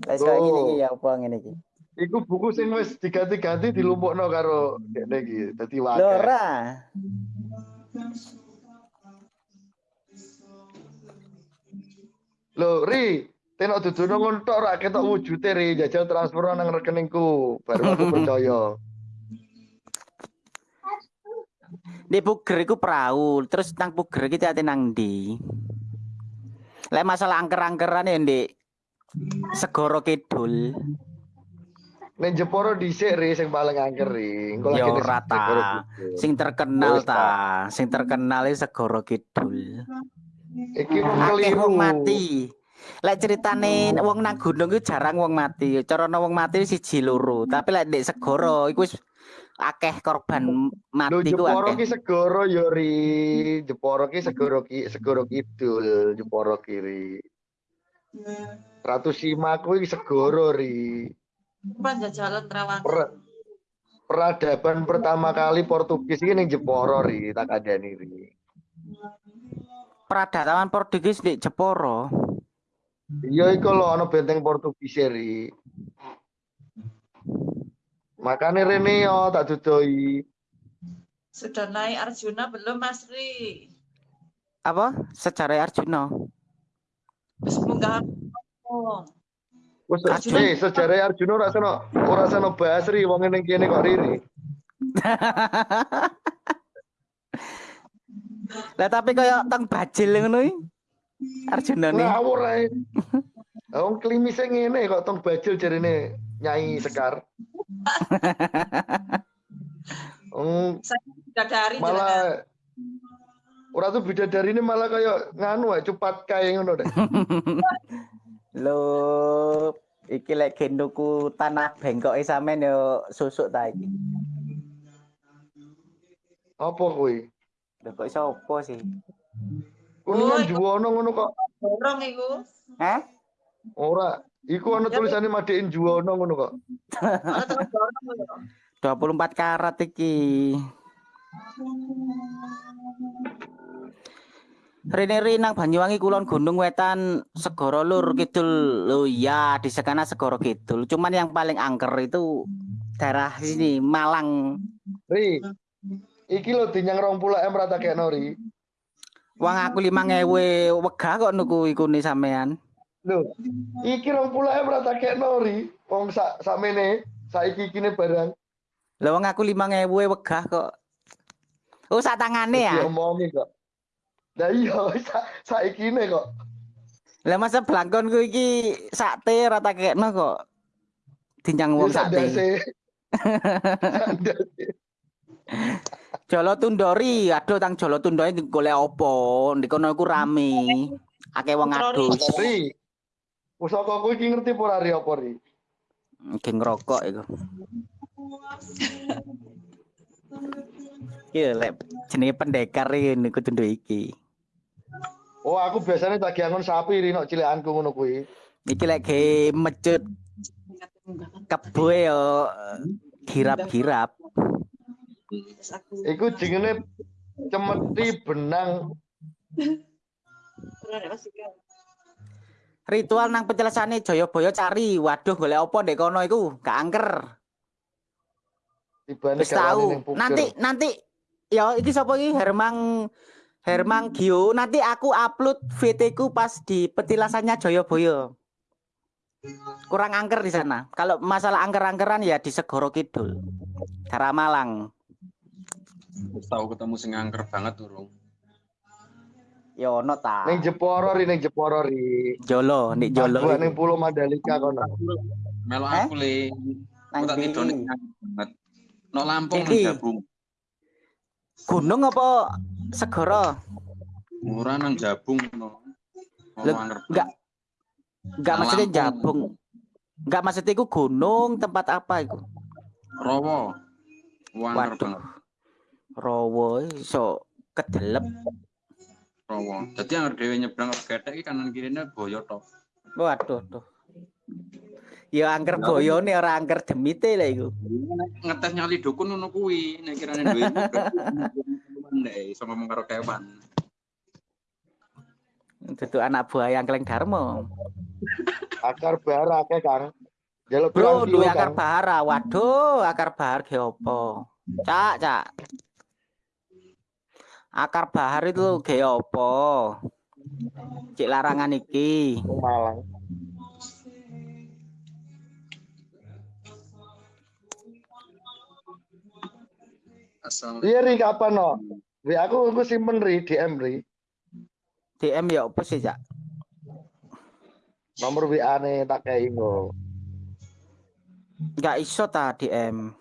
Speaker 1: kaya ngene
Speaker 6: Oh.
Speaker 1: iki ya apa ngene iki.
Speaker 6: Iku buku sing wis diganti-ganti dilumpukno karo dekne iki. Dadi
Speaker 1: Lho
Speaker 6: wae.
Speaker 1: ora.
Speaker 6: Lho, Ri, tenak dudono ngono tok ora ketok wujude Ri, jajal transfer nang rekeningku. Baru aku percaya.
Speaker 1: Di puger iku perahu, terus nang puger iki ate nang ndi? Lek masalah angker-angkeran ya Ndek. Segoro Kidul.
Speaker 6: Ning Jeporo dhisik Ri sing paling angker Ri.
Speaker 1: Ya ora ta.
Speaker 6: Jeporo.
Speaker 1: Sing terkenal ta, sing terkenal Segoro Kidul.
Speaker 6: Iki wong keliru.
Speaker 1: mati. Lek ceritane wong nang gunung iku jarang wong mati. Cara wong mati siji loro, tapi lek ndek segoro iku wis akeh korban mati ku
Speaker 6: Jeporo
Speaker 1: akeh.
Speaker 6: ki segoro ya Ri. Jeporo ki segoro ki segoro kidul, Jeporo kiri. Ratu Sima kuwi segoro Ri.
Speaker 4: Panjajalan Trawangan.
Speaker 6: Per- peradaban pertama kali Portugis ini ning Jeporo ri tak kandhani ri.
Speaker 1: Peradaban Portugis di Jeporo.
Speaker 6: Iya iku lho ana benteng Portugis ri. Makane rene yo tak dudoi.
Speaker 4: Sudah naik Arjuna belum Mas Ri?
Speaker 1: Apa? Sejarah Arjuna.
Speaker 4: Oh.
Speaker 6: Wes
Speaker 1: Arjuna.
Speaker 6: eh sejarah Arjuna ora sono ora sono bahas ri wong ning kene kok riri.
Speaker 1: Lah tapi kaya teng bajil ngono iki. Arjuna nih.
Speaker 6: Ngawur ae. Wong klimise ngene kok tong bajil jarine Nyai Sekar. Wong
Speaker 4: Saya sudah dari
Speaker 6: malah ora tuh bidadari ini malah kayak nganu ae cepat kae ngono deh.
Speaker 1: Lho, iki lek gendoku tanah bengkoke sampean yo susuk ta iki.
Speaker 6: Apa kuwi?
Speaker 1: Lho kok iso apa sih?
Speaker 6: Kuningan
Speaker 4: Oh, iku-
Speaker 6: juwono ngono kok.
Speaker 4: Dorong iku.
Speaker 1: Hah?
Speaker 6: Ora, iku ana
Speaker 4: Ya,
Speaker 6: tulisane madein juwono ngono kok.
Speaker 4: Kalau terus dorong lho.
Speaker 1: 24 karat iki. Rene rene nang Banyuwangi Kulon Gunung Wetan Segoro Lur Kidul. Lho iya di sana Segoro Kidul. Cuman yang paling angker itu daerah sini Malang.
Speaker 6: Ri. Iki lho dinyang 20 M rata kayak Nori.
Speaker 1: Wong aku 5000 wegah kok nuku iku ni sampean.
Speaker 6: Lho, iki 20 M rata kayak Nori. Wong sak sakmene saiki kene barang
Speaker 1: Lah wong aku 5000 wegah kok. Oh sak tangane ya.
Speaker 6: diomongi kok. Lah iya sa saiki ne kok.
Speaker 1: Lah masa blangkonku iki sakte rata kekno kok. Dinyang wong
Speaker 6: Ya,
Speaker 1: sakte. Jolo Tundori, aduh tang Jolo Tundori golek opo? Di kono iku rame. Akeh wong adus.
Speaker 6: Pusaka kuwi iki ngerti apa ora Ri apa Ri?
Speaker 1: Ge ngerokok iku. Iki lek jenenge pendekar iki niku tundu iki.
Speaker 6: Oh, aku biasanya tak angon sapi Ri nok cilekanku ngono kuwi.
Speaker 1: Iki lek ge mecut kebo yo girap-girap.
Speaker 6: Iku jenenge cemeti benang.
Speaker 1: Ritual nang penjelasane Jayabaya cari. Waduh golek opo ndek kono iku? Gak angker.
Speaker 6: tibane
Speaker 1: tahu. Nanti nanti ya iki sapa iki Hermang Hermang Gio. Nanti aku upload VT ku pas di petilasannya Jayabaya. Kurang angker di sana. Kalau masalah angker-angkeran ya di Segoro Kidul. Daerah Malang.
Speaker 5: Tahu ketemu sing angker banget durung.
Speaker 1: Ya ono ta.
Speaker 6: Ning Jeporo ri ning Jeporo ri.
Speaker 1: Jolo, nek Jolo. Iku.
Speaker 6: ning Pulau Mandalika kono.
Speaker 5: Melo
Speaker 1: Eh?
Speaker 5: aku le.
Speaker 1: Nang
Speaker 5: Aku tak
Speaker 1: ndi?
Speaker 5: tidur ning banget. No Lampung nang Jabung.
Speaker 1: Gunung apa segara?
Speaker 5: Ora nang Jabung no.
Speaker 1: Enggak. Enggak maksudnya. Jabung. Enggak maksudnya iku gunung tempat apa iku?
Speaker 5: Rowo. Wanger
Speaker 1: Waduh.
Speaker 5: banget.
Speaker 1: Rowo iso kedelep.
Speaker 5: Rowo. Dadi yang dhewe nyebrang ke ketek iki kanan kirine boyo tok.
Speaker 1: Waduh, tuh. Ya angker boyone ora angker demite lah iku.
Speaker 5: Ngetes nyali dukun ngono kuwi, nek kirane duwe ndek iso ngomong karo kewan.
Speaker 1: Dudu anak buah yang keleng Darmo.
Speaker 6: Akar bara akeh Kang. Jaluk
Speaker 1: Bro, duwe
Speaker 6: kilo,
Speaker 1: akar bahara. Waduh, akar bahar ge opo? Cak, cak. Akar bahar itu ge opo? Cik larangan iki.
Speaker 6: Malang.
Speaker 5: Asal
Speaker 6: Iya ri kapan no? Ri aku aku simpen ri DM ri.
Speaker 1: DM ya opo sih, Cak?
Speaker 6: Nomor WA ne tak kei ngo.
Speaker 1: Enggak iso ta DM.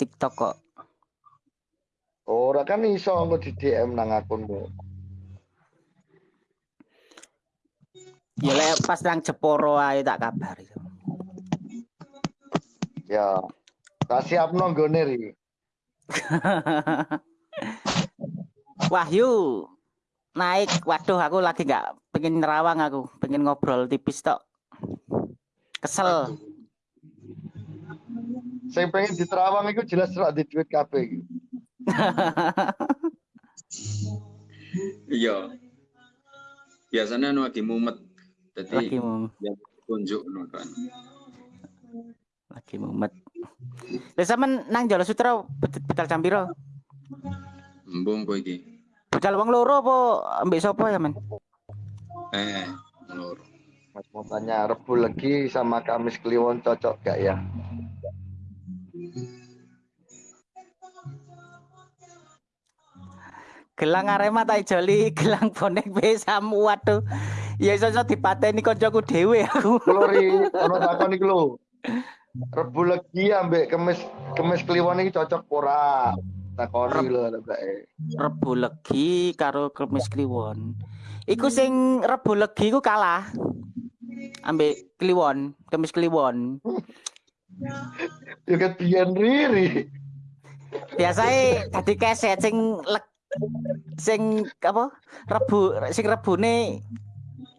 Speaker 1: TikTok kok.
Speaker 6: Ora kan iso engko di DM nang akunmu.
Speaker 1: Ya lek pas nang Jeporo ae tak kabari.
Speaker 6: Ya. Tak siapno nggone ri.
Speaker 1: Wahyu naik. Waduh, aku lagi nggak pengen nerawang aku, pengen ngobrol tipis tok. Kesel.
Speaker 6: Sing pengen diterawang iku jelas ora di duit kabeh
Speaker 5: iya. Biasanya anu lagi mumet.
Speaker 1: lagi
Speaker 5: Jadi
Speaker 1: mau
Speaker 5: tunjuk ngono kan.
Speaker 1: lagi mumet. Lah sampean nang Jolo Sutra bet- betal jam piro?
Speaker 5: Embung kowe iki.
Speaker 1: Betal wong loro apa ambek sapa ya, Men?
Speaker 5: Eh, lur.
Speaker 6: Mas mau tanya Rebu Legi sama Kamis Kliwon cocok gak ya?
Speaker 1: Gelang Arema tak joli, gelang bonek besam. Waduh. Ya iso iso dipateni kancaku dhewe aku.
Speaker 6: Lori, ono takon iki lho. Rebu Legi ambek Kamis Kamis Kliwon iki cocok ora? Takoni lho areke.
Speaker 1: Rebu Legi karo Kemis Kliwon. Iku sing Rebu Legi ku kalah. Ambek Kliwon, Kemis Kliwon.
Speaker 6: Ya ket biyen riri.
Speaker 1: Biasae dadi keset sing leg- sing apa? Rebu sing rebune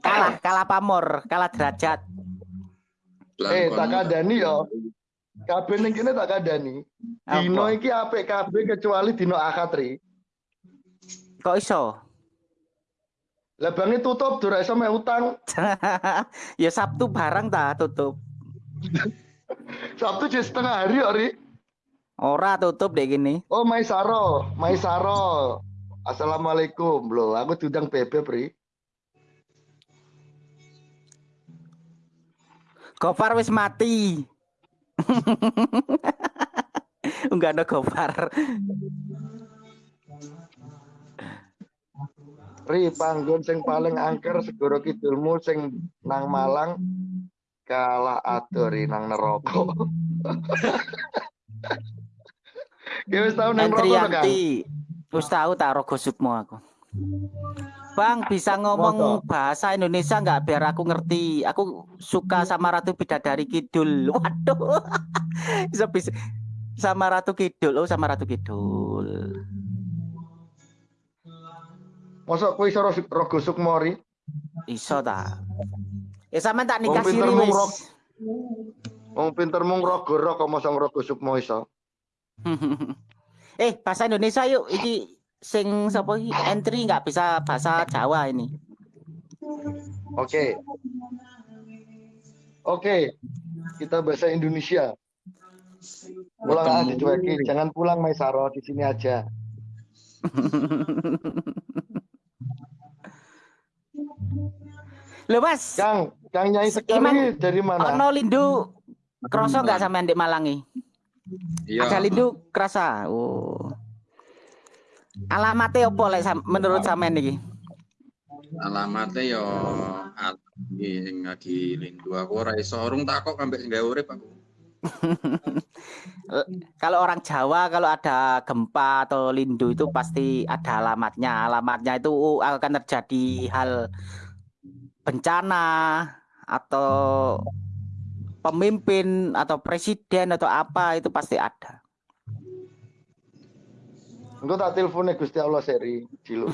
Speaker 1: kalah, kalah pamor, kalah derajat.
Speaker 6: Eh, tak kandani yo. Kabeh ning kene tak kandani. Dino
Speaker 1: Apa?
Speaker 6: iki apik kabeh kecuali dino akad ri.
Speaker 1: Kok iso?
Speaker 6: Lah bange tutup ora iso mek utang.
Speaker 1: ya Sabtu barang ta tutup.
Speaker 6: Sabtu jadi setengah hari kok ri.
Speaker 1: Ora tutup deh gini.
Speaker 6: Oh, Maisaro, Maisaro. Assalamualaikum. Loh, aku diundang bebek, Pri.
Speaker 1: Gofar wis mati. Enggak ada Gofar.
Speaker 6: Ri, panggon sing paling angker segoro kidulmu sing nang Malang kalah adori nang neraka. Ya wis tau nang neraka kan?
Speaker 1: Wis tahu tak rogo sukmo aku. Bang, bisa ngomong bahasa Indonesia nggak biar aku ngerti. Aku suka sama Ratu Bidadari Kidul. Waduh. bisa bisa sama Ratu Kidul. Oh, sama Ratu Kidul.
Speaker 6: Mosok kowe iso ro- rogo sukmo ri?
Speaker 1: Iso ta. Ya sama tak nikah siri wis.
Speaker 6: Wong pinter mung rogo rok kok mosok rogo sukmo iso.
Speaker 1: eh, bahasa Indonesia yuk. Iki sing sapa iki entry nggak bisa bahasa Jawa ini.
Speaker 6: Oke. Oke. Kita bahasa Indonesia. Pulang ah dicuekin, jangan pulang Maisaro di sini aja.
Speaker 1: Loh, Mas.
Speaker 6: Kang, Kang Nyai
Speaker 1: Iman,
Speaker 6: ini dari mana?
Speaker 1: Ono lindu kroso nggak sampean di Malangi?
Speaker 5: Iya.
Speaker 1: Ada lindu kerasa. Oh. Alamatnya opo lek menurut sampean iki?
Speaker 5: Alamatnya yo lagi sing lagi lindu aku ora iso urung takok ambek gawe urip aku.
Speaker 1: Kalau orang Jawa kalau ada gempa atau lindu itu pasti ada alamatnya. Alamatnya itu akan terjadi hal bencana atau pemimpin atau presiden atau apa itu pasti ada.
Speaker 6: Engko tak telepone Gusti Allah seri ciluk.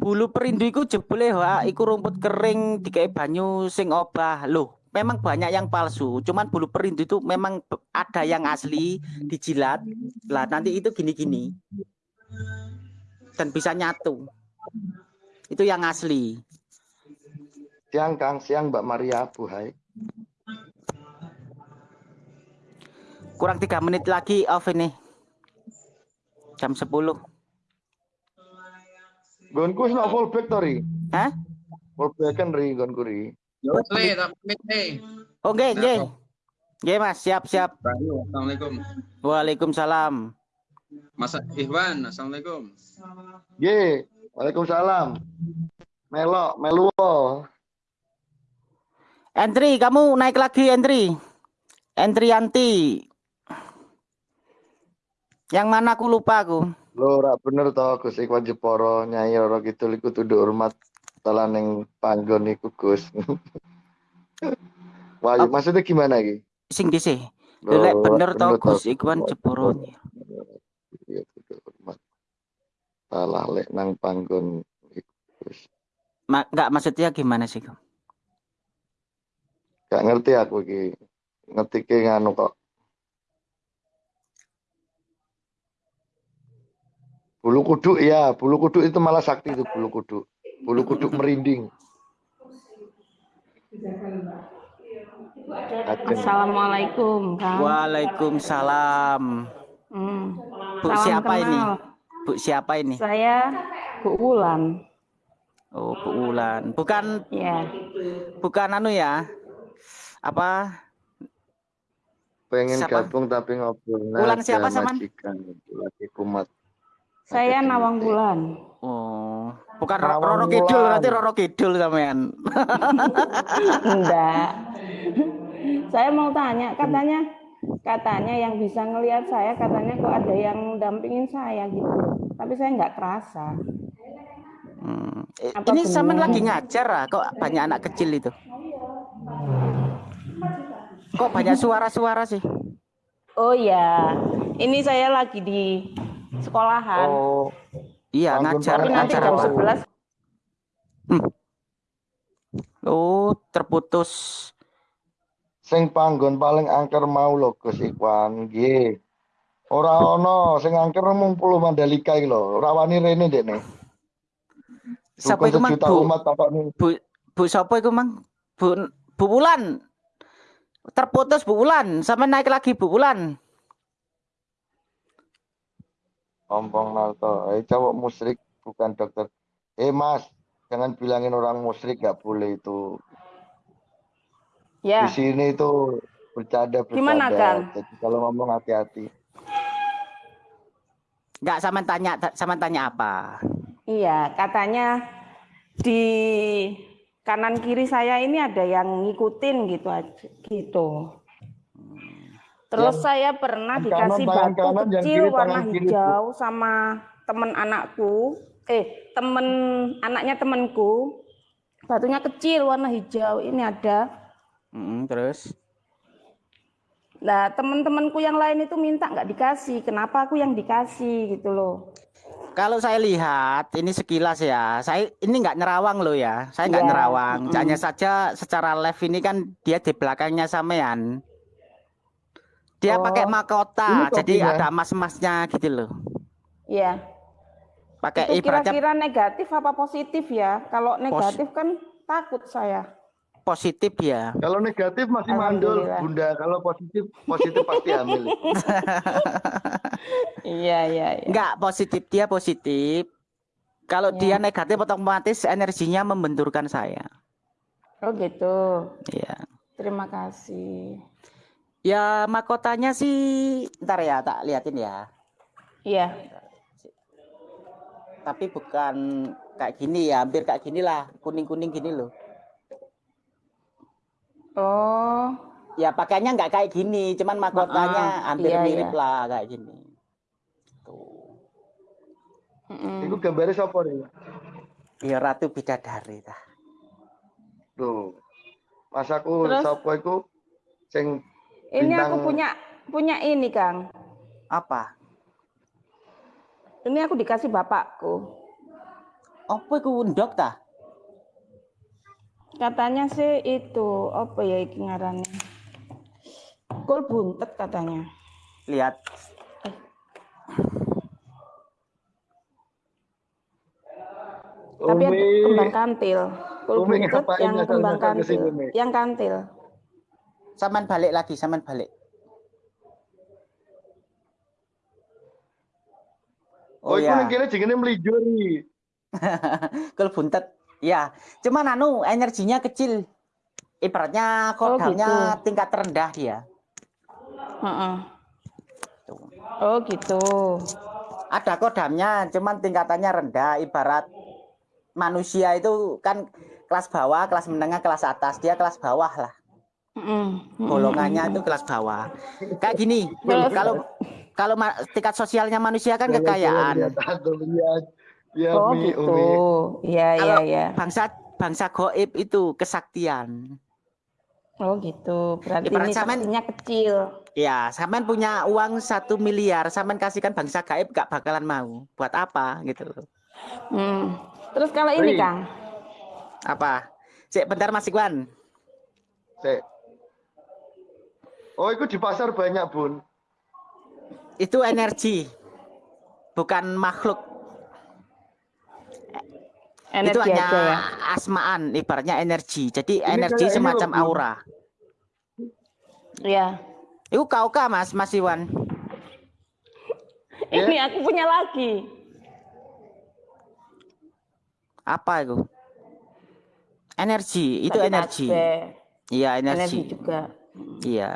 Speaker 1: Bulu perindu iku jebule wa iku rumput kering dikai banyu sing obah. Loh, memang banyak yang palsu. Cuman bulu perindu itu memang ada yang asli dijilat. Lah nanti itu gini-gini. Dan bisa nyatu. Itu yang asli.
Speaker 6: Siang Kang, siang Mbak Maria Abu
Speaker 1: Kurang tiga menit lagi off ini. Jam 10.
Speaker 6: Gonku wis to ri.
Speaker 1: Hah?
Speaker 6: Fullback kan ri gonku ri.
Speaker 5: Yo wes le pamit le.
Speaker 1: Oh, nggih, nggih. Nggih, Mas. Siap, siap.
Speaker 5: Assalamualaikum.
Speaker 1: Waalaikumsalam.
Speaker 5: Mas Ikhwan, Assalamualaikum.
Speaker 6: Ye, Waalaikumsalam. Melok, meluo.
Speaker 1: Entry, kamu naik lagi, Entry. Entry Yanti. Yang mana aku lupa aku.
Speaker 6: Lho ora bener to Gus Ikhwan Jeporo Nyai Roro Kidul iku tunduk hormat talan ning panggon iku Gus. Wah,
Speaker 1: Ap-
Speaker 6: maksudnya gimana iki?
Speaker 1: Sing dhisik. Lek bener to
Speaker 6: bener to,
Speaker 1: Gus Ikhwan Jeporo.
Speaker 6: Iya, tunduk hormat. Talah lek nang panggon iku Gus.
Speaker 1: Ma enggak maksudnya gimana sih? Kum?
Speaker 6: Gak ngerti aku iki. Ngetike nganu kok. Bulu kuduk ya, bulu kuduk itu malah sakti itu bulu kuduk. Bulu kuduk merinding.
Speaker 7: Assalamualaikum, Kang.
Speaker 1: Waalaikumsalam.
Speaker 7: Hmm.
Speaker 1: Bu
Speaker 7: Salam
Speaker 1: siapa ini?
Speaker 7: kenal.
Speaker 1: Bu siapa ini?
Speaker 7: Saya Bu Wulan.
Speaker 1: Oh, Bu Ulan. Bukan
Speaker 7: Ya,
Speaker 1: bukan anu ya. Apa?
Speaker 6: pengen
Speaker 1: Siapa?
Speaker 6: gabung tapi ngobrol
Speaker 1: Ulan siapa,
Speaker 6: sama majikan lagi kumat
Speaker 7: saya Nawang. Wulan.
Speaker 1: Oh, bukan
Speaker 6: Rawang
Speaker 1: Roro Kidul, nanti Roro Kidul sampean.
Speaker 7: Enggak. saya mau tanya, katanya katanya yang bisa ngelihat saya katanya kok ada yang dampingin saya gitu. Tapi saya nggak kerasa.
Speaker 1: Hmm.
Speaker 7: Apa
Speaker 1: Ini sampean
Speaker 7: benar?
Speaker 1: lagi ngajar ah, kok banyak anak kecil itu. Kok banyak suara-suara sih?
Speaker 7: Oh ya, ini saya lagi di sekolahan.
Speaker 6: oh
Speaker 1: Iya, ngajar
Speaker 7: Tapi nanti
Speaker 1: ngajar
Speaker 7: jam
Speaker 1: apa?
Speaker 7: 11
Speaker 1: Oh, terputus.
Speaker 6: sing panggon paling angker mau lho Gus Ikhwan nggih ora ono sing angker mung pulau Mandalika iki lho ora wani rene
Speaker 1: Siapa
Speaker 6: Dukun
Speaker 1: itu mang
Speaker 6: sejuta
Speaker 1: Bu?
Speaker 6: umat
Speaker 1: Bu Bu siapa itu mang? Bu Bu Wulan. Terputus Bu Wulan. Sampai naik lagi Bu Wulan.
Speaker 6: Ompong nalto eh cowok musyrik bukan dokter eh mas jangan bilangin orang musyrik gak boleh itu
Speaker 7: Ya,
Speaker 6: di sini itu bercanda bercanda
Speaker 7: Gimana, Kang?
Speaker 6: jadi kalau ngomong hati-hati
Speaker 1: Enggak sama tanya sama tanya apa?
Speaker 7: iya, katanya di kanan kiri saya ini ada yang ngikutin gitu aja gitu. Terus
Speaker 6: Yang
Speaker 7: saya pernah dikasih
Speaker 6: kanan,
Speaker 7: batu
Speaker 6: kanan,
Speaker 7: kecil
Speaker 6: kiri
Speaker 7: warna
Speaker 6: kiri,
Speaker 7: hijau sama temen anakku. Eh, temen anaknya temenku. Batunya kecil warna hijau. Ini ada.
Speaker 1: Mm, terus
Speaker 7: Nah, temen-temenku yang lain itu minta nggak dikasih. Kenapa aku yang dikasih gitu loh?
Speaker 1: kalau saya lihat ini sekilas ya, saya ini nggak nerawang loh ya, saya nggak
Speaker 7: Iya.
Speaker 1: nerawang.
Speaker 7: Mm-mm.
Speaker 1: Hanya saja secara live ini kan dia di belakangnya sampean. Dia
Speaker 6: Oh,
Speaker 1: pakai mahkota, jadi
Speaker 6: topinya.
Speaker 1: ada emas-emasnya gitu loh.
Speaker 7: Iya.
Speaker 1: Pakai
Speaker 7: Itu
Speaker 1: ibaratnya
Speaker 7: kira-kira negatif apa positif ya? Kalau negatif kan takut saya.
Speaker 1: positif ya.
Speaker 6: kalau negatif masih mandul bunda kalau positif positif pasti hamil
Speaker 7: Iya, iya, iya.
Speaker 1: Enggak positif dia positif. Kalau
Speaker 7: Ya.
Speaker 1: dia negatif otomatis energinya membenturkan saya.
Speaker 7: Oh gitu.
Speaker 1: Iya.
Speaker 7: Terima kasih.
Speaker 1: Ya mahkotanya sih ntar ya tak liatin ya.
Speaker 7: Iya.
Speaker 1: Tapi bukan kayak gini ya, hampir kayak gini lah, kuning-kuning gini loh.
Speaker 7: Oh,
Speaker 1: Ya pakainya nggak kayak gini, cuman mahkotanya
Speaker 7: Ah,
Speaker 1: hampir
Speaker 7: iya,
Speaker 1: mirip
Speaker 7: iya.
Speaker 1: lah kayak gini. Tuh.
Speaker 7: mm-mm.
Speaker 6: Iku gambarnya siapa nih?
Speaker 1: Ya Ratu Bidadari tah.
Speaker 6: Tuh. Mas aku siapa iku sing
Speaker 7: ini
Speaker 6: bintang-
Speaker 7: aku punya punya ini Kang.
Speaker 1: Apa?
Speaker 7: Ini aku dikasih bapakku.
Speaker 1: Apa iku ndok tah?
Speaker 7: Katanya sih itu apa ya iki ngarannya? Kul buntet katanya.
Speaker 1: Lihat.
Speaker 7: Tapi ada
Speaker 6: Umi.
Speaker 7: kembang kantil. Kul
Speaker 6: Umi
Speaker 7: buntet yang kembang
Speaker 6: ke
Speaker 7: kantil. Yang kantil.
Speaker 1: Saman balik lagi, saman balik.
Speaker 6: Oh, iku
Speaker 1: ya.
Speaker 6: ning kene jenenge mlijo ri.
Speaker 1: Kul buntet. Ya, cuman anu energinya kecil. Ibaratnya kodamnya tingkat terendah dia.
Speaker 7: Heeh.
Speaker 1: Tuh.
Speaker 7: Oh gitu.
Speaker 1: Ada kodamnya, cuman tingkatannya rendah. Ibarat manusia itu kan kelas bawah, kelas menengah, kelas atas. Dia kelas bawah lah.
Speaker 7: Mm-mm.
Speaker 1: Golongannya itu kelas bawah. Kayak gini, kalau kalau ma- tingkat sosialnya manusia kan kekayaan.
Speaker 6: Ya
Speaker 7: Oh gitu. Iya iya
Speaker 1: Kalau
Speaker 7: iya.
Speaker 1: bangsa bangsa goib itu kesaktian.
Speaker 7: Oh gitu. Berarti
Speaker 1: Ibarat
Speaker 7: ini saktinya kecil.
Speaker 1: Ya, sampean punya uang satu miliar, sampean kasihkan bangsa gaib gak bakalan mau. Buat apa gitu loh.
Speaker 7: Hmm. Terus kalau ini. Kang,
Speaker 1: Apa? Cek bentar Mas Iwan.
Speaker 6: Sik. Oh, iku di pasar banyak, Bun.
Speaker 1: Itu energi. Bukan makhluk.
Speaker 7: energi
Speaker 1: itu hanya
Speaker 7: aja ya.
Speaker 1: asmaan, ibaratnya energi. Jadi
Speaker 6: Ini
Speaker 1: energi
Speaker 6: ini
Speaker 1: semacam
Speaker 6: loh, Bu.
Speaker 1: aura.
Speaker 7: Iya.
Speaker 1: Itu kau kah Mas, Mas Iwan?
Speaker 6: Ya.
Speaker 7: Ini aku punya lagi.
Speaker 1: Apa itu? Energi, itu
Speaker 7: Tapi
Speaker 1: energi. Iya,
Speaker 7: Energi
Speaker 1: energi.
Speaker 7: juga.
Speaker 1: Iya.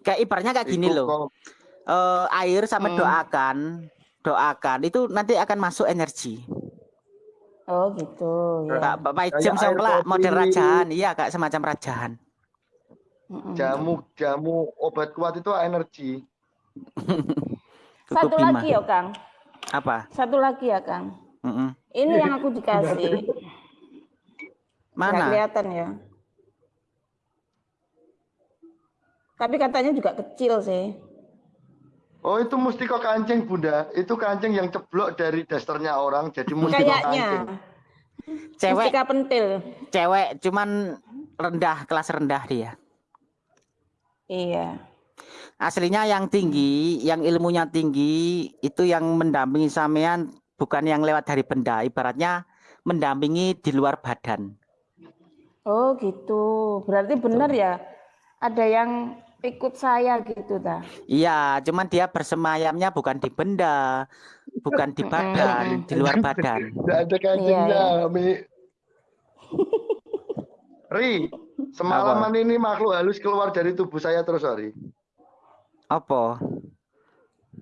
Speaker 1: Kayak ibaratnya kayak gini
Speaker 6: Iku
Speaker 1: loh.
Speaker 6: kok
Speaker 1: Eh, air sama
Speaker 7: Hmm.
Speaker 1: doakan, doakan itu nanti akan masuk energi.
Speaker 7: Oh gitu. Ya.
Speaker 1: Kak Bapak jam model rajahan, iya kak semacam rajahan.
Speaker 7: Mm-mm.
Speaker 6: jamu jamu obat kuat itu energi.
Speaker 7: Satu
Speaker 1: Bima.
Speaker 7: lagi ya Kang.
Speaker 1: Apa?
Speaker 7: Satu lagi ya Kang.
Speaker 1: Mm-mm.
Speaker 7: Ini yang aku dikasih. Nggak
Speaker 1: Mana?
Speaker 7: kelihatan ya. Tapi katanya juga kecil sih.
Speaker 6: Oh itu mustika kancing bunda, itu kancing yang ceblok dari dasternya orang jadi mustika kancing.
Speaker 7: Kayaknya.
Speaker 1: Cewek,
Speaker 7: Mustika pentil.
Speaker 1: cewek cuman rendah kelas rendah dia.
Speaker 7: Iya.
Speaker 1: Aslinya yang tinggi, yang ilmunya tinggi itu yang mendampingi sampean bukan yang lewat dari benda, ibaratnya mendampingi di luar badan.
Speaker 7: Oh gitu. Berarti benar ya. Ada yang ikut saya gitu ta.
Speaker 1: Iya, cuman dia bersemayamnya bukan di benda, bukan di badan, di luar badan.
Speaker 6: Tidak ada kancingnya, Mi. Ri, semalaman ini makhluk halus keluar dari tubuh saya terus, Ri.
Speaker 1: Apa?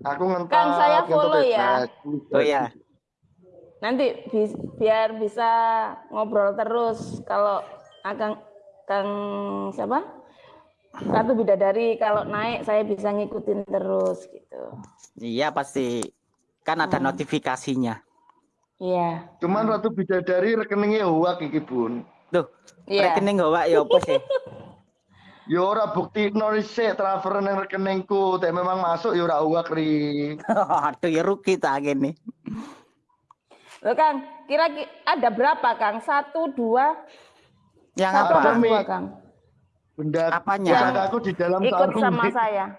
Speaker 6: Aku ngentot.
Speaker 7: Kang, saya follow ya.
Speaker 6: bebas.
Speaker 1: Oh iya.
Speaker 7: Nanti bi- biar bisa ngobrol terus kalau Akang Kang siapa? Ratu Bidadari kalau naik saya bisa ngikutin terus gitu.
Speaker 1: Iya pasti. Kan ada notifikasinya.
Speaker 7: Iya.
Speaker 6: Cuman Ratu Bidadari rekeningnya huwak iki, Bun.
Speaker 1: Tuh,
Speaker 7: Iya.
Speaker 1: rekening gak ya apa sih?
Speaker 6: Ya ora bukti sik transfer nang rekeningku, tapi memang masuk ya ora huwak, Ri.
Speaker 1: Aduh ya rugi tak gini.
Speaker 7: Loh Kang, kira ki- ada berapa Kang? Satu, dua,
Speaker 1: Yang
Speaker 7: satu
Speaker 1: apa?
Speaker 7: dua Kang?
Speaker 6: Benda
Speaker 1: Apanya?
Speaker 6: aku di dalam
Speaker 7: Ikut
Speaker 6: karung.
Speaker 7: sama saya.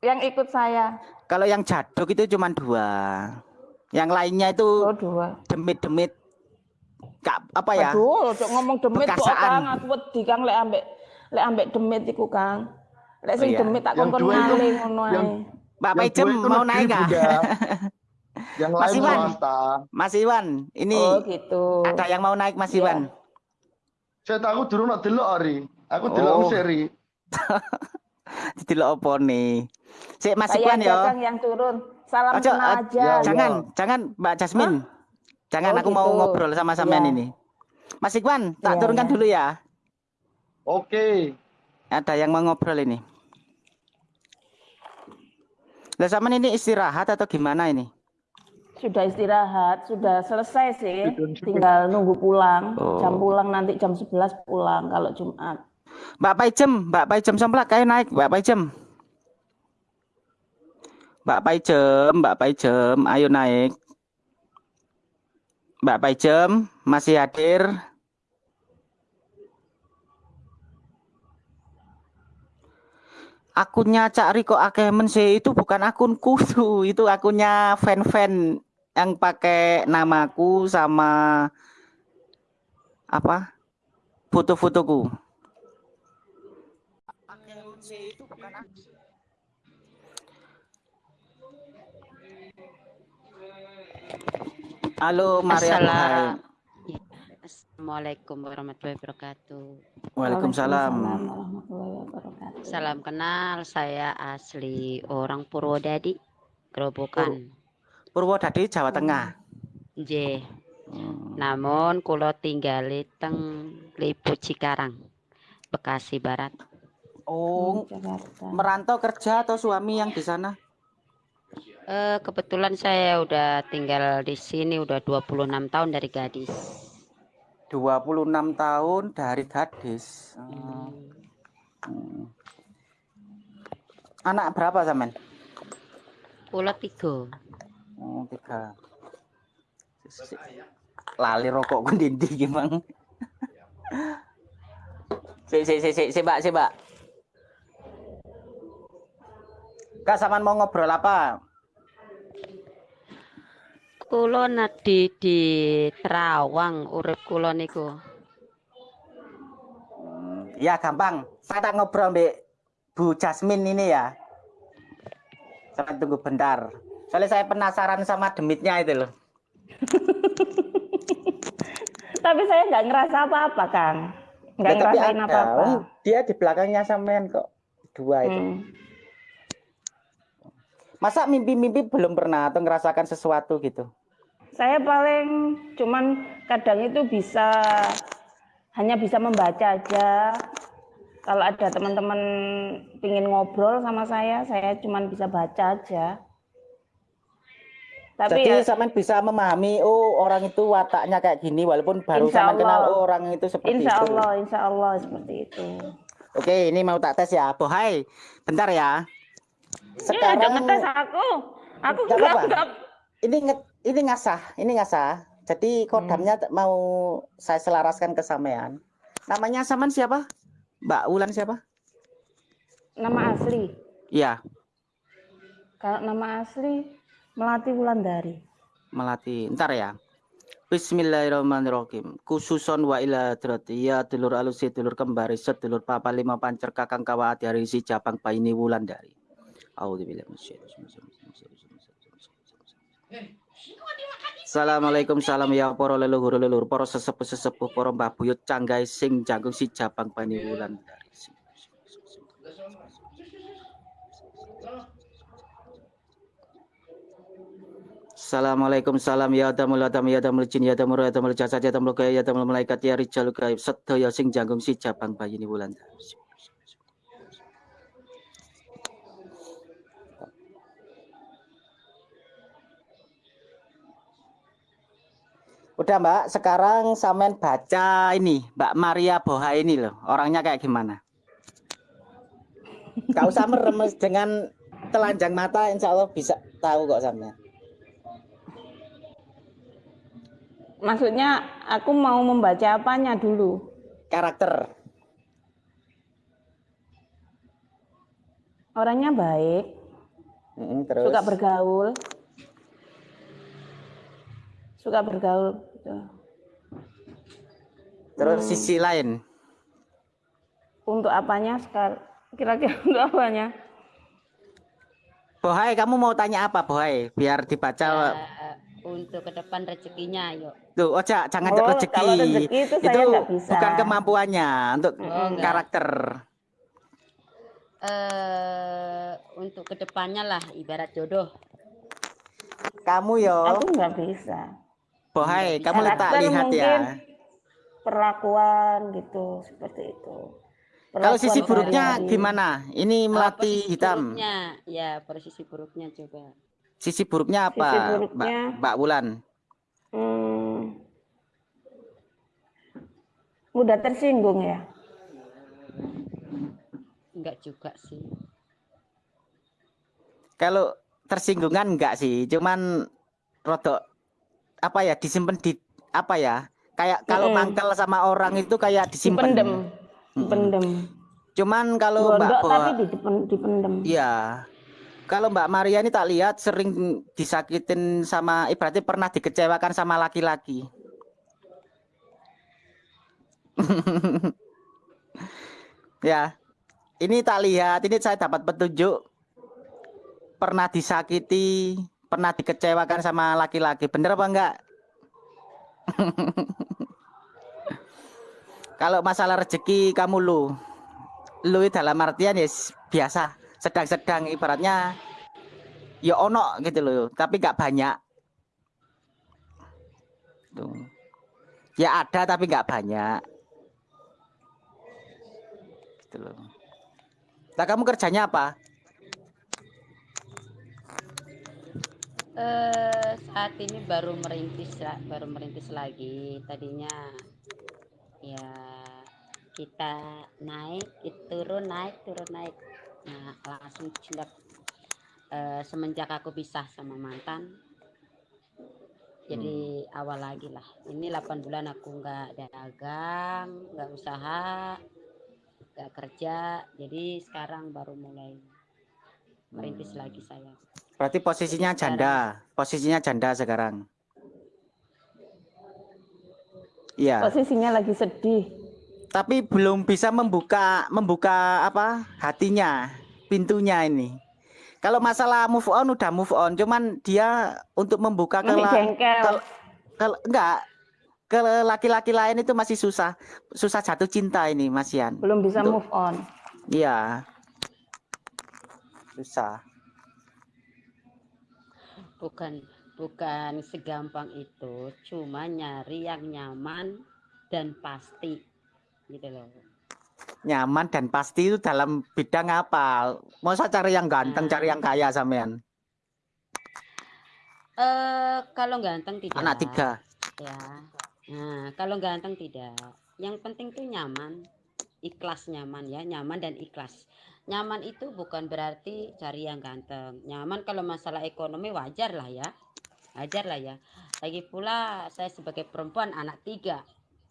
Speaker 7: Yang ikut saya.
Speaker 1: Kalau yang jaduk itu cuma dua. Yang lainnya itu
Speaker 7: Oh dua.
Speaker 1: demit-demit. Kak, apa ya?
Speaker 7: Aduh, cok ngomong demit kok. Kang, aku wedi Kang lek ambek lek ambek demit iku Kang. Lek sing
Speaker 1: Oh, iya.
Speaker 7: demit tak kongkon ngalih ngono ae.
Speaker 6: Dua itu
Speaker 1: mau naik nggak?
Speaker 6: Bunda. Yang
Speaker 1: Mas
Speaker 6: lain
Speaker 1: Iwan. Mas Iwan, ini
Speaker 7: Oh gitu.
Speaker 1: ada yang mau naik Mas
Speaker 7: Iya.
Speaker 1: Iwan.
Speaker 6: Saya tahu dulu nak delok Ri. Aku
Speaker 1: Oh.
Speaker 6: delok seri.
Speaker 1: Delok opo nih. Sik Mas Iqwan ya.
Speaker 7: Yang turun. Salam
Speaker 1: Ojo,
Speaker 7: kenal
Speaker 1: ot-
Speaker 7: aja.
Speaker 6: Ya,
Speaker 1: Jangan, jangan Mbak Jasmine. Jangan
Speaker 7: Oh,
Speaker 1: aku mau
Speaker 7: gitu.
Speaker 1: ngobrol sama sampean
Speaker 7: Iya.
Speaker 1: ini. Mas Iqwan, tak
Speaker 7: Iya,
Speaker 1: turunkan
Speaker 7: iya.
Speaker 1: dulu ya.
Speaker 6: Oke.
Speaker 1: Ada yang mau ngobrol ini. Lah sampean ini istirahat atau gimana ini?
Speaker 7: Sudah istirahat, sudah selesai sih. Tinggal nunggu pulang.
Speaker 1: Oh.
Speaker 7: Jam pulang nanti jam 11 pulang kalau Jumat.
Speaker 1: Mbak Paijem, Mbak Paijem Somplak, ayo naik, Mbak Paijem. Mbak Paijem, Mbak Paijem, ayo naik. Mbak Paijem masih hadir. Akunnya Cak Riko Akemen sih itu bukan akunku tuh, itu akunnya fan-fan yang pakai namaku sama apa? Foto-fotoku. Halo Maria.
Speaker 8: Assalamualaikum warahmatullahi wabarakatuh.
Speaker 1: Waalaikumsalam.
Speaker 7: warahmatullahi wabarakatuh.
Speaker 8: Salam kenal, saya asli orang Purwodadi, Gerobokan.
Speaker 1: Purwodadi Jawa Tengah.
Speaker 8: J.
Speaker 1: Hmm.
Speaker 8: Namun kulo tinggal teng Lipu Cikarang, Bekasi Barat.
Speaker 1: Oh,
Speaker 7: Jakarta.
Speaker 1: merantau kerja atau suami yang di sana?
Speaker 8: Eh, kebetulan saya udah tinggal di sini udah 26 tahun dari gadis.
Speaker 1: 26 tahun dari gadis.
Speaker 8: Hmm.
Speaker 1: Hmm. Anak berapa Samen?
Speaker 8: Kulo tiga.
Speaker 1: Oh, tiga. Lali rokok ku gimana? Si si si si si Mbak, si Mbak. Kak Saman mau ngobrol apa?
Speaker 8: Kulo nadi di Terawang, urip kulo niku.
Speaker 1: Hmm, Ya gampang. Saya tak ngobrol mbak Bu Jasmine ini ya. Saya tunggu bentar. Soalnya saya penasaran sama demitnya itu loh.
Speaker 7: Tapi saya nggak ngerasa apa-apa, Kang. Nggak
Speaker 1: Ya, tapi
Speaker 7: ngerasain apa-apa.
Speaker 1: Oh, Dia di belakangnya sampean kok. Dua itu.
Speaker 7: Hmm.
Speaker 1: Masa mimpi-mimpi belum pernah atau ngerasakan sesuatu gitu?
Speaker 7: Saya paling cuman kadang itu bisa hanya bisa membaca aja. Kalau ada teman-teman pingin ngobrol sama saya, saya cuman bisa baca aja. Tapi
Speaker 1: Jadi
Speaker 7: ya,
Speaker 1: sampean bisa memahami oh orang itu wataknya kayak gini walaupun baru
Speaker 7: Insya
Speaker 1: sampean kenal
Speaker 7: Allah.
Speaker 1: oh orang itu seperti
Speaker 7: insya
Speaker 1: itu.
Speaker 7: Allah, insya Allah seperti itu.
Speaker 1: Oke, ini mau tak tes ya. Bohai, bentar ya.
Speaker 7: Ada
Speaker 1: Sekarang
Speaker 7: ngetes aku. Aku
Speaker 1: Nggak ini nge- ini ngasah, ini ngasah. Jadi kodamnya t- mau saya selaraskan ke sampean. Namanya saman siapa? Mbak Wulan siapa?
Speaker 7: nama asli.
Speaker 1: Iya,
Speaker 7: Kalau nama asli Melati Wulandari.
Speaker 1: Melati. Ntar ya. Bismillahirrahmanirrahim. Khususon wa ila ya dulur alusi dulur kembari sedulur papa lima pancer kakang kawa ati hari si Japang paini minasyaitonir rajim. Assalamualaikum salam ya para leluhur leluhur para sesepuh sesepuh para mbah buyut canggai sing jagung si Japang paini Wulandari. Assalamualaikum salam ya damul adam ya damul jin ya damul ya damul jasad ya damul gaya ya damul malaikat ya rijal gaib sedaya sing janggung si Japang bayini wulan. Udah Mbak, sekarang Samen baca ini Mbak Maria Boha ini loh, orangnya kayak gimana? Gak usah meremes dengan telanjang mata, insya Allah bisa tahu kok Samen.
Speaker 7: Maksudnya aku mau membaca apanya dulu?
Speaker 1: Karakter.
Speaker 7: Orangnya baik,
Speaker 1: Mm, terus.
Speaker 7: suka bergaul. Suka bergaul gitu.
Speaker 1: Terus sisi lain.
Speaker 7: Untuk apanya sekarang? Kira-kira untuk apanya?
Speaker 1: Bohai, kamu mau tanya apa, Bohai? Biar dibaca.
Speaker 8: Eh, untuk ke depan rezekinya, yuk.
Speaker 1: Tuh, Oja, jangan
Speaker 7: Oh,
Speaker 1: rezeki.
Speaker 7: rezeki itu saya nggak bisa.
Speaker 1: bukan kemampuannya, untuk
Speaker 8: Oh, enggak.
Speaker 1: karakter.
Speaker 8: eh untuk ke depannya lah ibarat jodoh.
Speaker 1: Kamu yo,
Speaker 7: Aku nggak bisa.
Speaker 1: Bohai,
Speaker 8: Nggak
Speaker 1: kamu
Speaker 7: bisa.
Speaker 1: letak
Speaker 7: Karakter
Speaker 1: lihat ya.
Speaker 7: Perlakuan gitu, seperti itu.
Speaker 1: Kalau sisi
Speaker 7: Perlakuan
Speaker 1: buruknya
Speaker 7: sehari-hari.
Speaker 1: gimana? Ini melati
Speaker 8: posisi
Speaker 1: hitam.
Speaker 8: buruknya, ya posisi buruknya coba.
Speaker 1: Sisi buruknya apa,
Speaker 7: Sisi
Speaker 1: Mbak,
Speaker 7: buruknya.
Speaker 1: Mbak Wulan?
Speaker 7: Hmm. Mudah tersinggung ya.
Speaker 8: Enggak juga sih.
Speaker 1: Kalau tersinggungan enggak sih, cuman rodok apa ya disimpan di apa ya? Kayak kalau
Speaker 7: Mm-mm.
Speaker 1: mangkel sama orang itu kayak disimpan.
Speaker 7: Dipendem. Dipendem.
Speaker 1: Cuman kalau Mbak
Speaker 7: Gondok
Speaker 1: Boa,
Speaker 7: tapi dipen- dipendem.
Speaker 1: iya. Kalau Mbak Maria ini tak lihat sering disakitin sama ibaratnya pernah dikecewakan sama laki-laki. ya. Ini tak lihat, ini saya dapat petunjuk pernah disakiti, pernah dikecewakan sama laki-laki. Bener apa enggak? Kalau masalah rezeki kamu lu, lu dalam artian ya biasa, sedang-sedang ibaratnya ya ono gitu loh, tapi nggak banyak. Tuh. Ya ada tapi nggak banyak. Gitu loh. Nah, kamu kerjanya apa?
Speaker 8: Eh saat ini baru merintis baru merintis lagi. Tadinya ya kita naik, itu turun naik, turun naik. Nah, langsung cinta eh, semenjak aku pisah sama mantan. Jadi awal lagi lah. Ini 8 bulan aku nggak dagang, nggak usaha, nggak kerja. Jadi sekarang baru mulai merintis lagi saya.
Speaker 1: Berarti posisinya janda, posisinya janda sekarang. Iya.
Speaker 7: Posisinya lagi sedih.
Speaker 1: tapi belum bisa membuka membuka apa hatinya pintunya ini kalau masalah move on udah move on cuman dia untuk membuka ke- ke- enggak ke laki-laki lain itu masih susah susah jatuh cinta ini Masian
Speaker 7: Belum bisa
Speaker 1: Untuk-
Speaker 7: move on.
Speaker 1: iya susah
Speaker 8: bukan bukan segampang itu cuma nyari yang nyaman dan pasti gitu loh.
Speaker 1: Nyaman dan pasti itu dalam bidang apa? Masa cari yang ganteng
Speaker 8: Nah.
Speaker 1: cari yang kaya sampean?
Speaker 8: Eh kalau ganteng tidak.
Speaker 1: Anak tiga.
Speaker 8: Ya. Nah kalau ganteng tidak. Yang penting tuh nyaman. Ikhlas nyaman ya nyaman dan ikhlas nyaman itu bukan berarti cari yang ganteng. Nyaman kalau masalah ekonomi wajar lah ya. Wajar lah ya. Lagi pula saya sebagai perempuan anak tiga.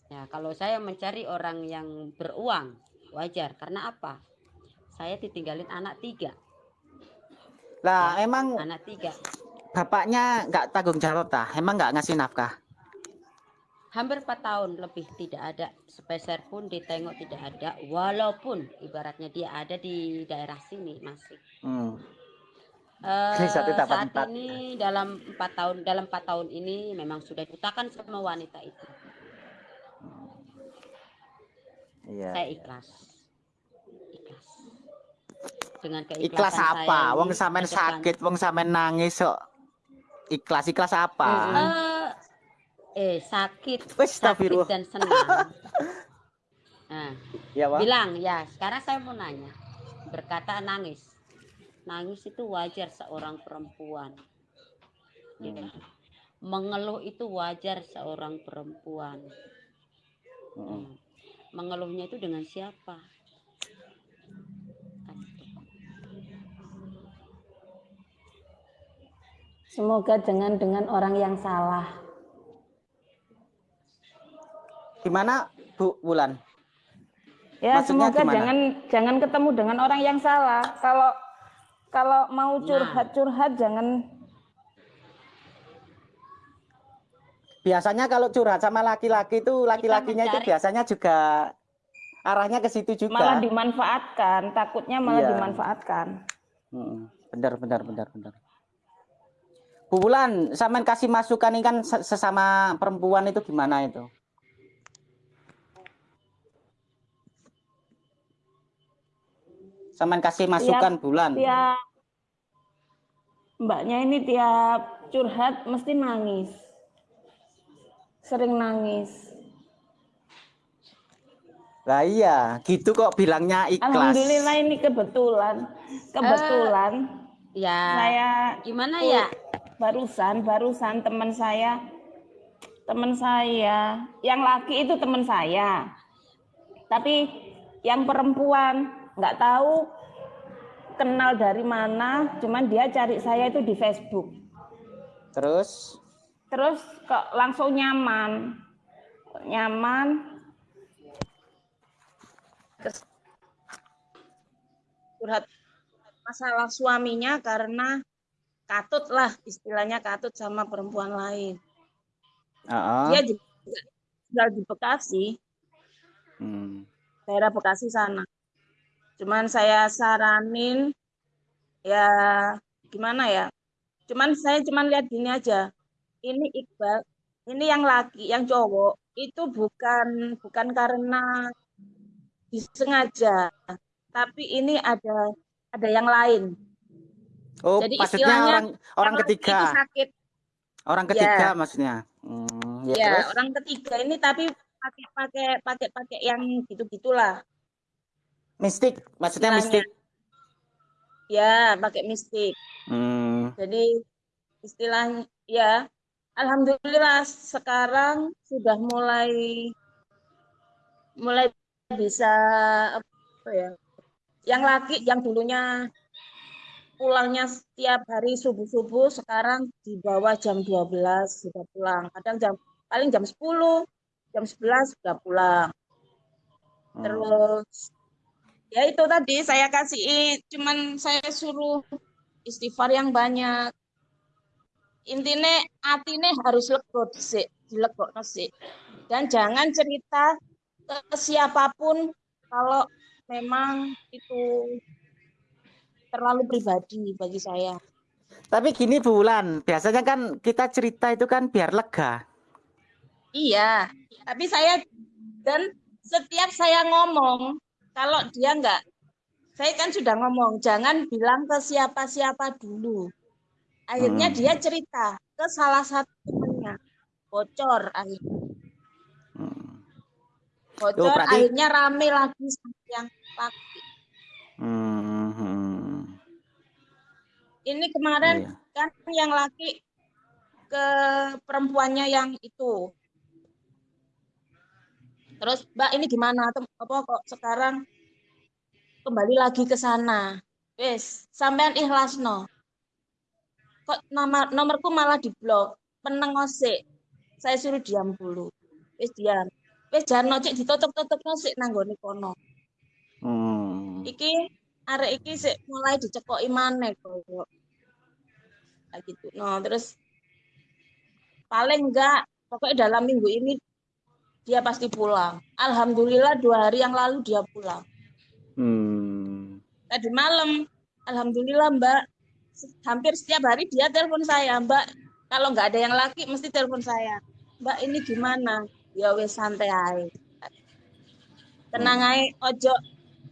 Speaker 8: Ya kalau saya mencari orang yang beruang wajar. Karena apa? Saya ditinggalin anak tiga.
Speaker 1: Lah emang
Speaker 8: anak tiga.
Speaker 1: bapaknya nggak tanggung jawab tah emang nggak ngasih nafkah
Speaker 8: hampir 4 tahun lebih tidak ada sepeser pun ditengok tidak ada walaupun ibaratnya dia ada di daerah sini masih
Speaker 1: hmm. Tambah
Speaker 8: saat
Speaker 1: empat.
Speaker 8: ini dalam empat tahun dalam empat tahun ini memang sudah dibutakan sama wanita itu
Speaker 1: iya
Speaker 8: saya ikhlas ikhlas dengan keikhlasan
Speaker 1: Ikhlas apa?
Speaker 8: ini
Speaker 1: Wong
Speaker 8: depan-
Speaker 1: sakit, wong sampean nangis kok. Ikhlas ikhlas apa?
Speaker 8: Eh, eh sakit sakit dan senang nah
Speaker 1: Ya,
Speaker 8: bilang ya sekarang saya mau nanya berkata nangis nangis itu wajar seorang perempuan Ya. mengeluh itu wajar seorang perempuan
Speaker 1: Mm-mm.
Speaker 8: Hmm. mengeluhnya itu dengan siapa.
Speaker 7: Semoga jangan dengan orang yang salah.
Speaker 1: Gimana, Bu Wulan?
Speaker 7: Ya,
Speaker 1: Maksudnya
Speaker 7: semoga
Speaker 1: gimana?
Speaker 7: jangan jangan ketemu dengan orang yang salah. Kalau kalau mau
Speaker 1: Nah.
Speaker 7: curhat-curhat jangan
Speaker 1: Biasanya kalau curhat sama laki-laki itu laki-lakinya itu biasanya juga arahnya ke situ juga.
Speaker 7: malah dimanfaatkan, takutnya malah
Speaker 1: Iya.
Speaker 7: dimanfaatkan.
Speaker 1: Mm-mm. Benar, benar, benar, benar. Bu Wulan, sampean kasih masukan ini kan se- sesama perempuan itu gimana itu? Saman kasih masukan bulan.
Speaker 7: tiap mbaknya ini tiap curhat mesti nangis sering nangis
Speaker 1: Lah iya, gitu kok bilangnya ikhlas.
Speaker 7: alhamdulillah ini kebetulan kebetulan
Speaker 8: Ya.
Speaker 7: saya
Speaker 8: Gimana ya?
Speaker 7: barusan barusan teman saya teman saya yang laki itu teman saya tapi yang perempuan nggak tahu kenal dari mana cuman dia cari saya itu di Facebook.
Speaker 1: Terus?
Speaker 7: Terus kok langsung nyaman. Nyaman. Terus curhat masalah suaminya karena katut lah istilahnya katut sama perempuan lain.
Speaker 1: Heeh.
Speaker 7: dia juga tinggal di Bekasi.
Speaker 1: Hmm.
Speaker 7: daerah Bekasi sana cuman saya saranin ya gimana ya cuman saya cuman lihat gini aja ini Iqbal ini yang laki yang cowok itu bukan bukan karena disengaja tapi ini ada ada yang lain
Speaker 1: Oh,
Speaker 7: Jadi
Speaker 1: maksudnya
Speaker 7: istilahnya
Speaker 1: orang orang
Speaker 7: itu
Speaker 1: ketiga.
Speaker 7: sakit
Speaker 1: Orang
Speaker 7: Ya.
Speaker 1: ketiga maksudnya. Hmm, ya,
Speaker 7: ya
Speaker 1: terus?
Speaker 7: orang ketiga ini tapi pakai pakai pakai pakai yang gitu gitulah
Speaker 1: Mistik, maksudnya
Speaker 7: istilahnya.
Speaker 1: mistik.
Speaker 7: ya pakai mistik
Speaker 1: Hmm.
Speaker 7: Jadi istilahnya ya alhamdulillah sekarang sudah mulai mulai bisa apa ya? Yang laki yang dulunya pulangnya setiap hari subuh-subuh sekarang di bawah jam 12 sudah pulang. Kadang jam paling jam 10, jam 11 sudah pulang.
Speaker 1: Hmm.
Speaker 7: Terus ya itu tadi saya kasih cuman saya suruh istighfar yang banyak. Intinya atine harus lego sih, dilego sih. Dan jangan cerita ke siapa pun kalau memang itu terlalu pribadi bagi saya.
Speaker 1: Tapi gini Bulan, biasanya kan kita cerita itu kan biar lega.
Speaker 7: Iya, tapi saya dan setiap saya ngomong kalau dia enggak saya kan sudah ngomong jangan bilang ke siapa-siapa dulu. Akhirnya
Speaker 1: Hmm.
Speaker 7: dia cerita ke salah satu temannya. Bocor akhirnya.
Speaker 1: Hmm.
Speaker 7: Bocor
Speaker 1: berarti-
Speaker 7: akhirnya rame lagi sama yang laki.
Speaker 1: Hmm, hmm.
Speaker 7: Ini kemarin
Speaker 1: Iya.
Speaker 7: kan yang laki ke perempuannya yang itu. Terus Mbak ini gimana? Apa kok sekarang kembali lagi ke sana? Wes, sampean ikhlas no. Kok nama nomorku malah diblok. Meneng osik. Saya suruh diam dulu. Wes diam. Wes jangan nocek ditutup-tutup sik nanggone kono.
Speaker 1: Hmm.
Speaker 7: Iki arek iki sik mulai dicekoki maneh koyo. Kayak gitu. No, terus paling enggak pokoknya dalam minggu ini dia pasti pulang. Alhamdulillah dua hari yang lalu dia pulang.
Speaker 1: Hmm.
Speaker 7: Tadi malam, alhamdulillah Mbak, hampir setiap hari dia telepon saya, Mbak. Kalau nggak ada yang laki, mesti telepon saya. Mbak ini gimana? Ya wes santai aja. Tenang aja, ojo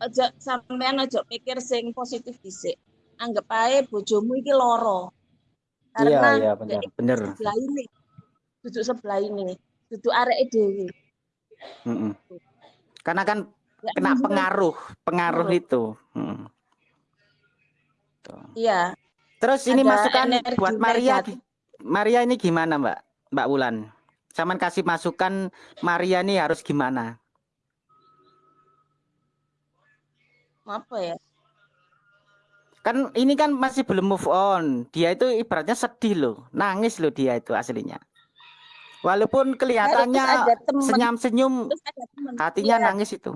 Speaker 7: ojo sampean ojo pikir sing positif dhisik. Anggap aja bojomu iki loro. Karena
Speaker 1: iya, bener,
Speaker 7: dek
Speaker 1: bener.
Speaker 7: sebelah ini, duduk sebelah ini, duduk arek dewi.
Speaker 1: Mm-mm. Karena kan
Speaker 7: Ya,
Speaker 1: kena pengaruh, pengaruh itu. Mm. Tuh.
Speaker 7: Iya,
Speaker 1: Terus ini
Speaker 7: Ada
Speaker 1: masukan buat Maria.
Speaker 7: negatif.
Speaker 1: Maria ini gimana Mbak? Mbak Wulan. Saman kasih masukan Maria ini harus gimana?
Speaker 7: apa ya?
Speaker 1: Kan ini kan masih belum move on. Dia itu ibaratnya sedih loh, nangis loh dia itu aslinya. Walaupun kelihatannya
Speaker 7: teman.
Speaker 1: senyum-senyum,
Speaker 7: teman.
Speaker 1: hatinya
Speaker 7: Iya.
Speaker 1: nangis itu.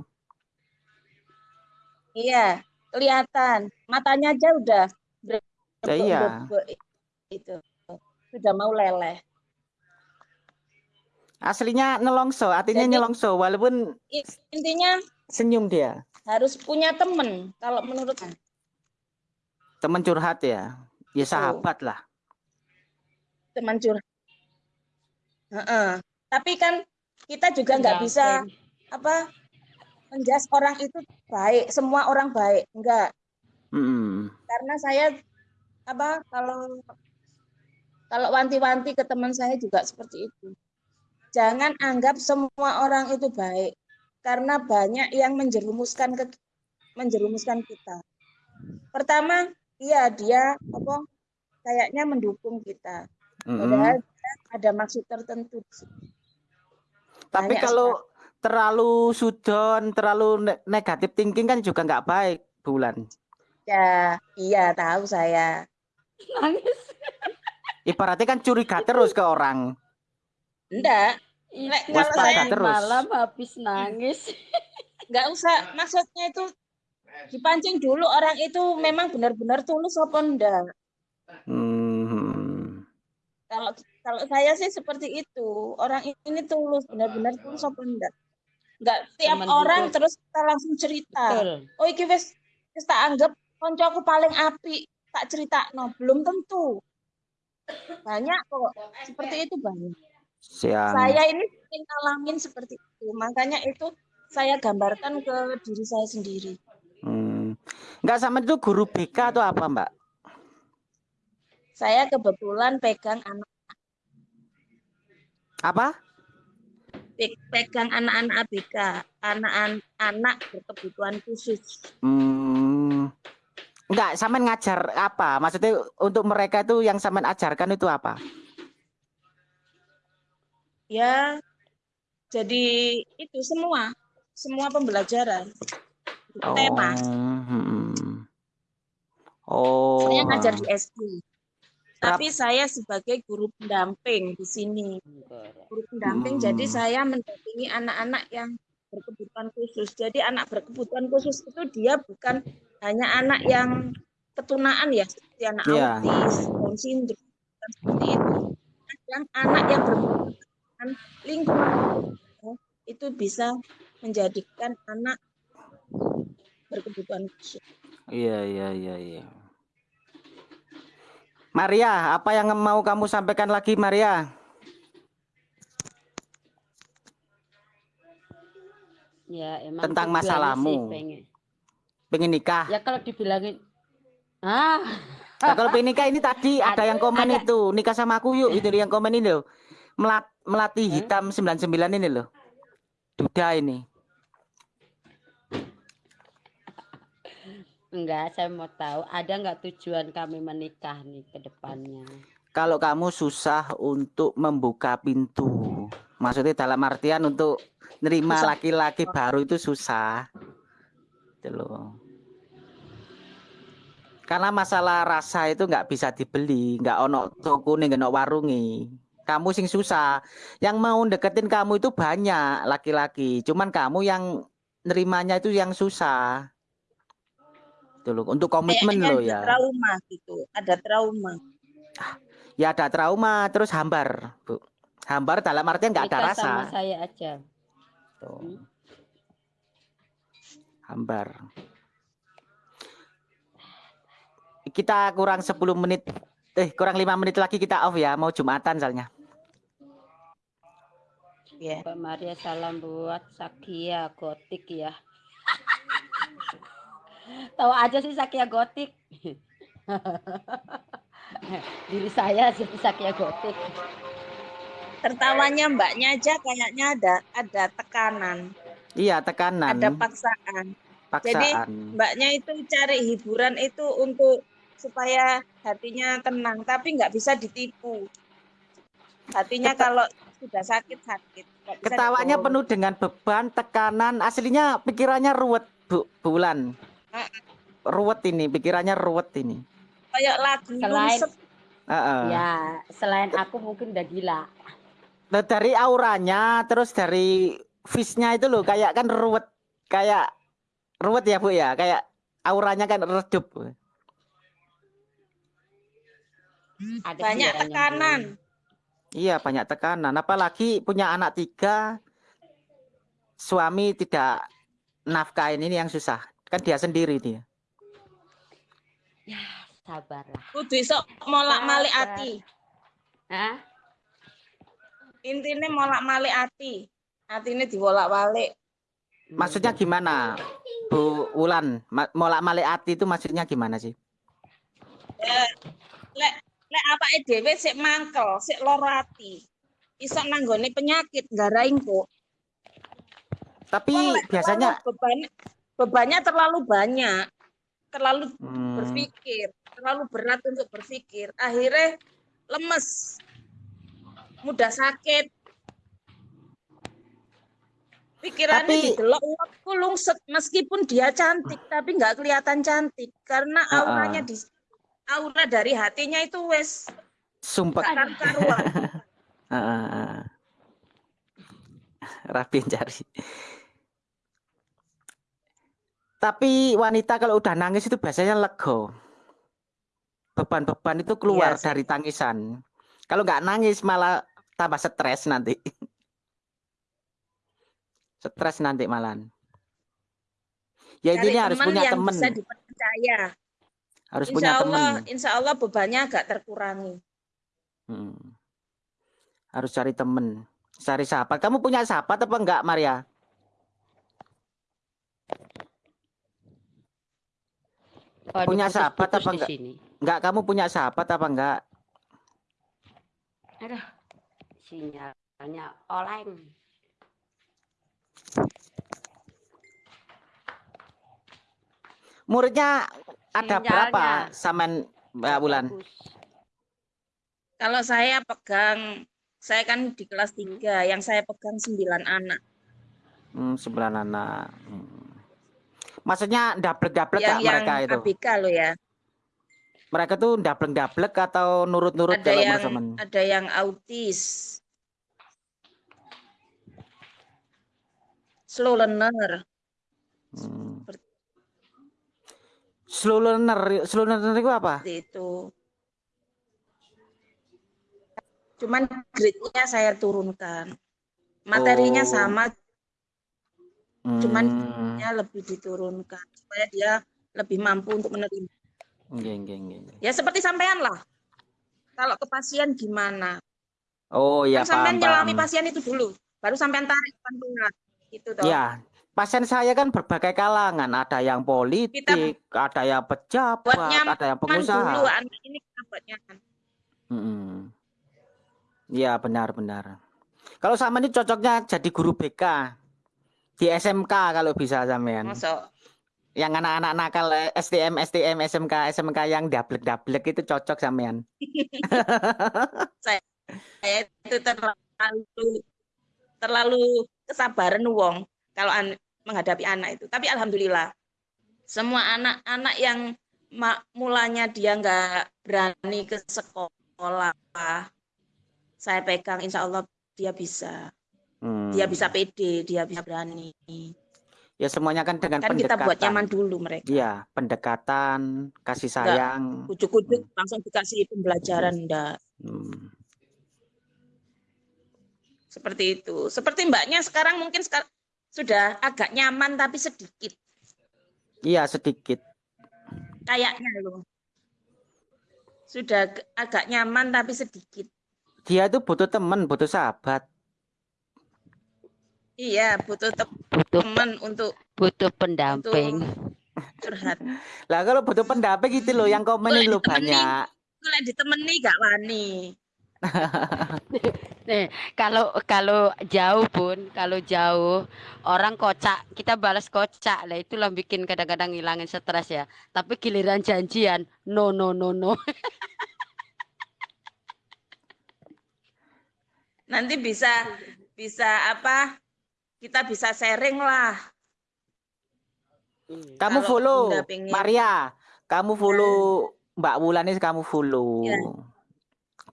Speaker 7: Iya, kelihatan. Matanya aja udah
Speaker 1: Ya iya.
Speaker 7: itu. Sudah mau leleh.
Speaker 1: Aslinya nelongso, artinya
Speaker 7: Jadi-
Speaker 1: nyelongso walaupun
Speaker 7: Intinya
Speaker 1: senyum dia.
Speaker 7: harus punya temen kalau menurut.
Speaker 1: Teman curhat ya. Ya sahabat lah.
Speaker 7: teman curhat. Heeh. Tapi kan kita juga nggak bisa apa menjas orang itu baik, semua orang baik. Enggak.
Speaker 1: Mm-mm.
Speaker 7: Karena saya apa kalau kalau wanti-wanti ke teman saya juga seperti itu. Jangan anggap semua orang itu baik karena banyak yang menjerumuskan ke menjerumuskan kita. Pertama, iya dia apa kayaknya mendukung kita. Padahal dia ada maksud tertentu.
Speaker 1: Tapi
Speaker 7: Banyak
Speaker 1: kalau terlalu sudon, terlalu ne- negatif thinking kan juga nggak baik, Bulan.
Speaker 7: Ya, iya tahu saya.
Speaker 8: Nangis.
Speaker 1: Ibaratnya kan curiga terus ke orang.
Speaker 7: Enggak, Nek,
Speaker 1: kalau saya- terus.
Speaker 8: malam habis nangis.
Speaker 7: enggak usah. Maksudnya itu dipancing dulu orang itu memang benar-benar tulus apa enggak.
Speaker 1: Hmm.
Speaker 7: Kalau kalau saya sih seperti itu. Orang ini tulus, benar-benar tulus apa enggak. Enggak tiap
Speaker 8: Teman
Speaker 7: orang
Speaker 8: hidup.
Speaker 7: terus kita langsung cerita.
Speaker 8: Betul.
Speaker 7: Oh iki wis wis tak anggap koncoku paling apik, tak critakno. Belum tentu. Banyak kok. Seperti itu banyak.
Speaker 1: Siang.
Speaker 7: Saya ini sering ngalamin seperti itu. Makanya itu saya gambarkan ke diri saya sendiri.
Speaker 1: Hmm. Nggak sama itu guru BK atau apa, Mbak?
Speaker 7: Saya kebetulan pegang anak
Speaker 1: Apa?
Speaker 7: pe- pegang anak-anak ABK, anak-anak berkebutuhan khusus.
Speaker 1: Hmm. Enggak, sampean ngajar apa? Maksudnya untuk mereka itu yang sampean ajarkan itu apa?
Speaker 7: Ya, jadi itu semua, semua pembelajaran. Tema.
Speaker 1: hmm. Oh.
Speaker 7: Saya ngajar di SD. Tapi saya sebagai guru pendamping di sini. Guru pendamping,
Speaker 1: Hmm.
Speaker 7: jadi saya mendampingi anak-anak yang berkebutuhan khusus. Jadi anak berkebutuhan khusus itu dia bukan hanya anak yang ketunaan ya, seperti anak
Speaker 1: Iya.
Speaker 7: autis, Down syndrome, seperti itu. Yang anak yang berkebutuhan lingkungan itu bisa menjadikan anak berkebutuhan khusus.
Speaker 1: Iya, iya, iya, iya. Maria, apa yang mau kamu sampaikan lagi, Maria?
Speaker 8: Ya emang
Speaker 1: Tentang masalahmu.
Speaker 8: pengen.
Speaker 1: Pengen nikah?
Speaker 8: Ya kalau dibilangin ah
Speaker 1: Nah, kalau pengen nikah ini tadi ada yang komen
Speaker 8: Ada.
Speaker 1: itu, nikah sama aku yuk, itu yang komen ini loh. Melat, melati hitam 99 ini loh. Duda ini.
Speaker 8: Enggak saya mau tahu ada nggak tujuan kami menikah nih ke depannya.
Speaker 1: Kalau kamu susah untuk membuka pintu, maksudnya dalam artian untuk nerima laki-laki baru itu susah. Loh. Karena masalah rasa itu nggak bisa dibeli, nggak ono toko nih, nggak warungi. Kamu sing susah. Yang mau deketin kamu itu banyak laki-laki, cuman kamu yang nerimanya itu yang susah. Gitu loh. Untuk komitmen
Speaker 7: Kayaknya
Speaker 1: loh
Speaker 7: ada
Speaker 1: ya.
Speaker 7: trauma gitu, ada trauma.
Speaker 1: Ya ada trauma, terus hambar, Bu. Hambar dalam artian nggak ada rasa.
Speaker 8: sama saya aja.
Speaker 1: Tuh. Hambar. Kita kurang 10 menit, eh kurang lima menit lagi kita off ya, mau Jumatan soalnya.
Speaker 7: Ya.
Speaker 8: Mbak Maria salam buat Sakia Gotik ya. Tahu aja sih Sakia Gotik. Diri saya seperti Sakia Gotik.
Speaker 7: Tertawanya mbaknya aja kayaknya ada ada tekanan,
Speaker 1: Iya, tekanan,
Speaker 7: ada paksaan.
Speaker 1: paksaan.
Speaker 7: Mbaknya itu cari hiburan itu untuk supaya hatinya tenang, tapi nggak bisa ditipu. Hatinya
Speaker 1: Keta-
Speaker 7: kalau sudah sakit sakit.
Speaker 1: Ketawanya
Speaker 7: dibohongi.
Speaker 1: penuh dengan beban, tekanan. Aslinya pikirannya ruwet, Bu Bulan. Ruwet ini, pikirannya ruwet ini.
Speaker 7: Kayak lagu
Speaker 8: Selain-
Speaker 7: lungsep.
Speaker 1: Heeh.
Speaker 8: Ya, selain aku mungkin udah gila.
Speaker 1: Nah, dari auranya, terus dari face-nya itu loh, kayak kan ruwet, kayak ruwet ya Bu ya, kayak auranya kan redup.
Speaker 8: Ada
Speaker 7: banyak tekanan.
Speaker 1: Iya banyak tekanan, apalagi punya anak tiga, suami tidak nafkahin ini yang susah, kan dia sendiri dia.
Speaker 8: Sabarlah.
Speaker 7: Kudu iso molak malik
Speaker 8: Sabar.
Speaker 7: ati.
Speaker 8: Hah?
Speaker 7: Intinya molak malik ati. Atine diwolak balik.
Speaker 1: Maksudnya gimana, Bu Wulan? Ma- Molak malik ati itu maksudnya gimana sih?
Speaker 7: Eh, lek lek awake dhewe sik mangkel, sik lara ati. Iso nanggone penyakit nggarai kok.
Speaker 1: Tapi
Speaker 7: lek
Speaker 1: biasanya
Speaker 7: beban bebannya terlalu banyak, terlalu
Speaker 1: Hmm,
Speaker 7: berpikir, terlalu berat untuk berpikir. Akhirnya lemes, mudah sakit. Pikirannya
Speaker 1: Tapi-
Speaker 7: didelok uapku lungset meskipun dia cantik tapi nggak kelihatan cantik karena
Speaker 1: Ah, ah.
Speaker 7: auranya di aura dari hatinya itu wes
Speaker 1: sumpah.
Speaker 7: karuan.
Speaker 1: Rapi cari. Tapi wanita kalau udah nangis itu biasanya lego. Beban-beban itu keluar
Speaker 7: Iya
Speaker 1: dari tangisan. Kalau nggak nangis malah tambah stres nanti. Stres nanti malan. Ya
Speaker 7: Cari
Speaker 1: intinya harus
Speaker 7: teman
Speaker 1: punya
Speaker 7: bisa dipercaya.
Speaker 1: harus
Speaker 7: Insya
Speaker 1: punya
Speaker 7: Allah,
Speaker 1: temen.
Speaker 7: insya Allah bebannya agak terkurangi.
Speaker 1: Hmm. Harus cari temen, cari sahabat. Kamu punya sahabat apa enggak, Maria?
Speaker 8: Waduh,
Speaker 1: Punya sahabat apa
Speaker 8: di
Speaker 1: enggak?
Speaker 8: sini.
Speaker 1: Enggak, kamu punya sahabat apa enggak?
Speaker 8: Aduh, sinyalnya oleng.
Speaker 1: Muridnya ada berapa,
Speaker 8: Sinyalnya
Speaker 1: Samen Mbak
Speaker 8: nggak
Speaker 1: Wulan?
Speaker 8: bagus.
Speaker 7: Kalau saya pegang, saya kan di kelas 3, yang saya pegang 9 anak.
Speaker 1: Hmm, sembilan anak. Hmm. Maksudnya double-double
Speaker 7: yang yang
Speaker 1: mereka itu?
Speaker 7: ABK loh ya.
Speaker 1: Mereka tuh double-double atau nurut-nurut
Speaker 7: Ada yang
Speaker 1: Samen?
Speaker 7: ada yang autis. Slow learner.
Speaker 1: Hmm.
Speaker 7: Seperti
Speaker 1: Slow learner, slow learner itu apa?
Speaker 7: itu. Cuman grade-nya saya turunkan. Materinya
Speaker 1: Oh.
Speaker 7: sama,
Speaker 1: Hmm.
Speaker 7: grade-nya lebih diturunkan supaya dia lebih mampu untuk menerima.
Speaker 1: Nggih, nggih, nggih.
Speaker 7: Ya seperti sampean lah. Kalau ke pasien gimana?
Speaker 1: Oh iya
Speaker 7: kan sampean nyelami pasien itu dulu, baru sampean tarik pantungan. Gitu toh.
Speaker 1: Ya, pasien saya kan berbagai kalangan, ada yang politik, ada yang pejabat, ada yang
Speaker 7: dulu
Speaker 1: pengusaha.
Speaker 7: anak ini kita buat nyaman.
Speaker 1: Mm-mm. Iya benar-benar. Kalau sama ini cocoknya jadi guru BK di SMK kalau bisa sampean.
Speaker 7: Masuk.
Speaker 1: Yang anak-anak nakal eh, STM, STM, SMK, SMK yang dablek-dablek itu cocok sampean.
Speaker 7: saya itu terlalu terlalu kesabaran wong kalau an- menghadapi anak itu. Tapi alhamdulillah semua anak-anak yang mulanya dia nggak berani ke sekolah, saya pegang, insya Allah dia bisa,
Speaker 1: Hmm.
Speaker 7: dia bisa pede, dia bisa berani.
Speaker 1: Ya semuanya kan dengan
Speaker 7: Kan kita buat
Speaker 1: pendekatan.
Speaker 7: nyaman dulu mereka.
Speaker 1: Iya, pendekatan, kasih sayang.
Speaker 7: Ujuk-ujuk langsung dikasih pembelajaran enggak.
Speaker 1: Hmm.
Speaker 7: Seperti itu. Seperti mbaknya sekarang mungkin sekar- sudah agak nyaman tapi sedikit.
Speaker 1: Iya sedikit.
Speaker 7: Kayaknya loh. Sudah ag- agak nyaman tapi sedikit.
Speaker 1: Dia itu butuh teman, butuh sahabat.
Speaker 7: Iya, butuh te-
Speaker 8: Butuh
Speaker 7: teman untuk
Speaker 8: butuh pendamping.
Speaker 7: curhat.
Speaker 1: Lah kalau butuh pendamping gitu loh, yang komenin lo banyak.
Speaker 7: Kalau ditemani gak wani.
Speaker 8: Nih, kalau kalau jauh pun, kalau jauh orang kocak, kita balas kocak. Lah itulah bikin kadang-kadang ngilangin stres ya. Tapi giliran janjian, no no no no.
Speaker 7: Nanti bisa bisa apa? Kita bisa sharing lah.
Speaker 1: Kamu
Speaker 7: Kalau
Speaker 1: follow
Speaker 7: pengen-
Speaker 1: Maria, kamu follow Mbak Wulan ini kamu follow.
Speaker 7: Ya.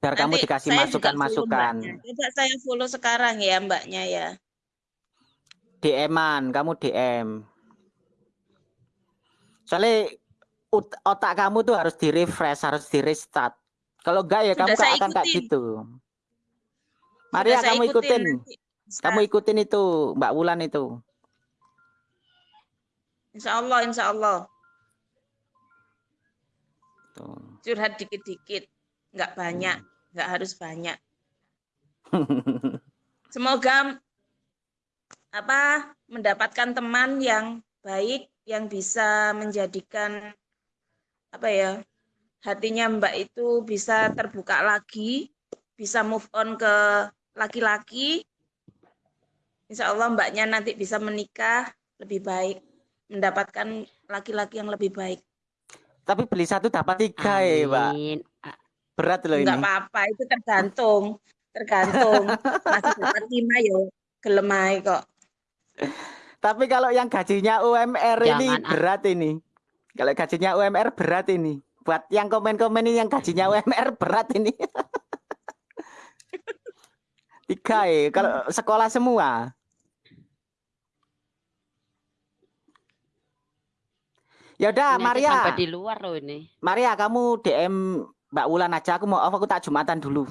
Speaker 1: Biar kamu
Speaker 7: Nanti
Speaker 1: dikasih
Speaker 7: juga follow
Speaker 1: masukan-masukan.
Speaker 7: Coba saya follow sekarang ya mbaknya ya.
Speaker 1: DM-an, kamu DM. Soalnya otak kamu tuh harus di-refresh, harus di-restart. Kalau enggak ya
Speaker 7: Sudah
Speaker 1: kamu akan kayak
Speaker 7: ikutin.
Speaker 1: gitu. Maria, kamu ikutin.
Speaker 7: nanti. Bisa.
Speaker 1: Kamu ikutin itu, Mbak Wulan itu.
Speaker 7: Insya Allah, insya Allah.
Speaker 1: Tuh.
Speaker 7: Curhat dikit-dikit. Nggak banyak. Nggak harus banyak. Semoga apa mendapatkan teman yang baik yang bisa menjadikan apa ya hatinya Mbak itu bisa terbuka lagi, bisa move on ke laki-laki. Insya Allah Mbaknya nanti bisa menikah lebih baik, mendapatkan laki-laki yang lebih baik.
Speaker 1: Tapi beli satu dapat tiga ya.
Speaker 8: A-
Speaker 1: Berat loh ini.
Speaker 7: Enggak apa-apa, itu tergantung, tergantung. Masih dapat lima ya, gelem ae kok.
Speaker 1: Tapi kalau yang gajinya UMR ini
Speaker 8: Jangan, ah.
Speaker 1: berat ini. Kalau gajinya UMR berat ini. Buat yang komen-komen ini yang gajinya UMR berat ini. Tiga ya, kalau sekolah semua. Ya udah, Maria.
Speaker 8: sampai di luar loh ini.
Speaker 1: Maria, kamu DM Mbak Wulan aja. Aku mau off, aku tak Jumatan dulu.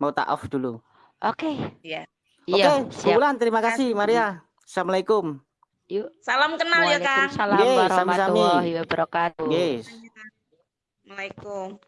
Speaker 1: Mau tak off dulu.
Speaker 8: Oke.
Speaker 7: Iya.
Speaker 1: Oke,
Speaker 8: Iya,
Speaker 1: Bu
Speaker 8: siap.
Speaker 1: Wulan, terima kasih, Maria. Assalamualaikum.
Speaker 8: Yuk.
Speaker 7: Salam kenal ya, Kang.
Speaker 8: Waalaikumsalam
Speaker 1: Yeay,
Speaker 8: warahmatullahi wabarakatuh.
Speaker 1: Yes.
Speaker 7: Assalamualaikum.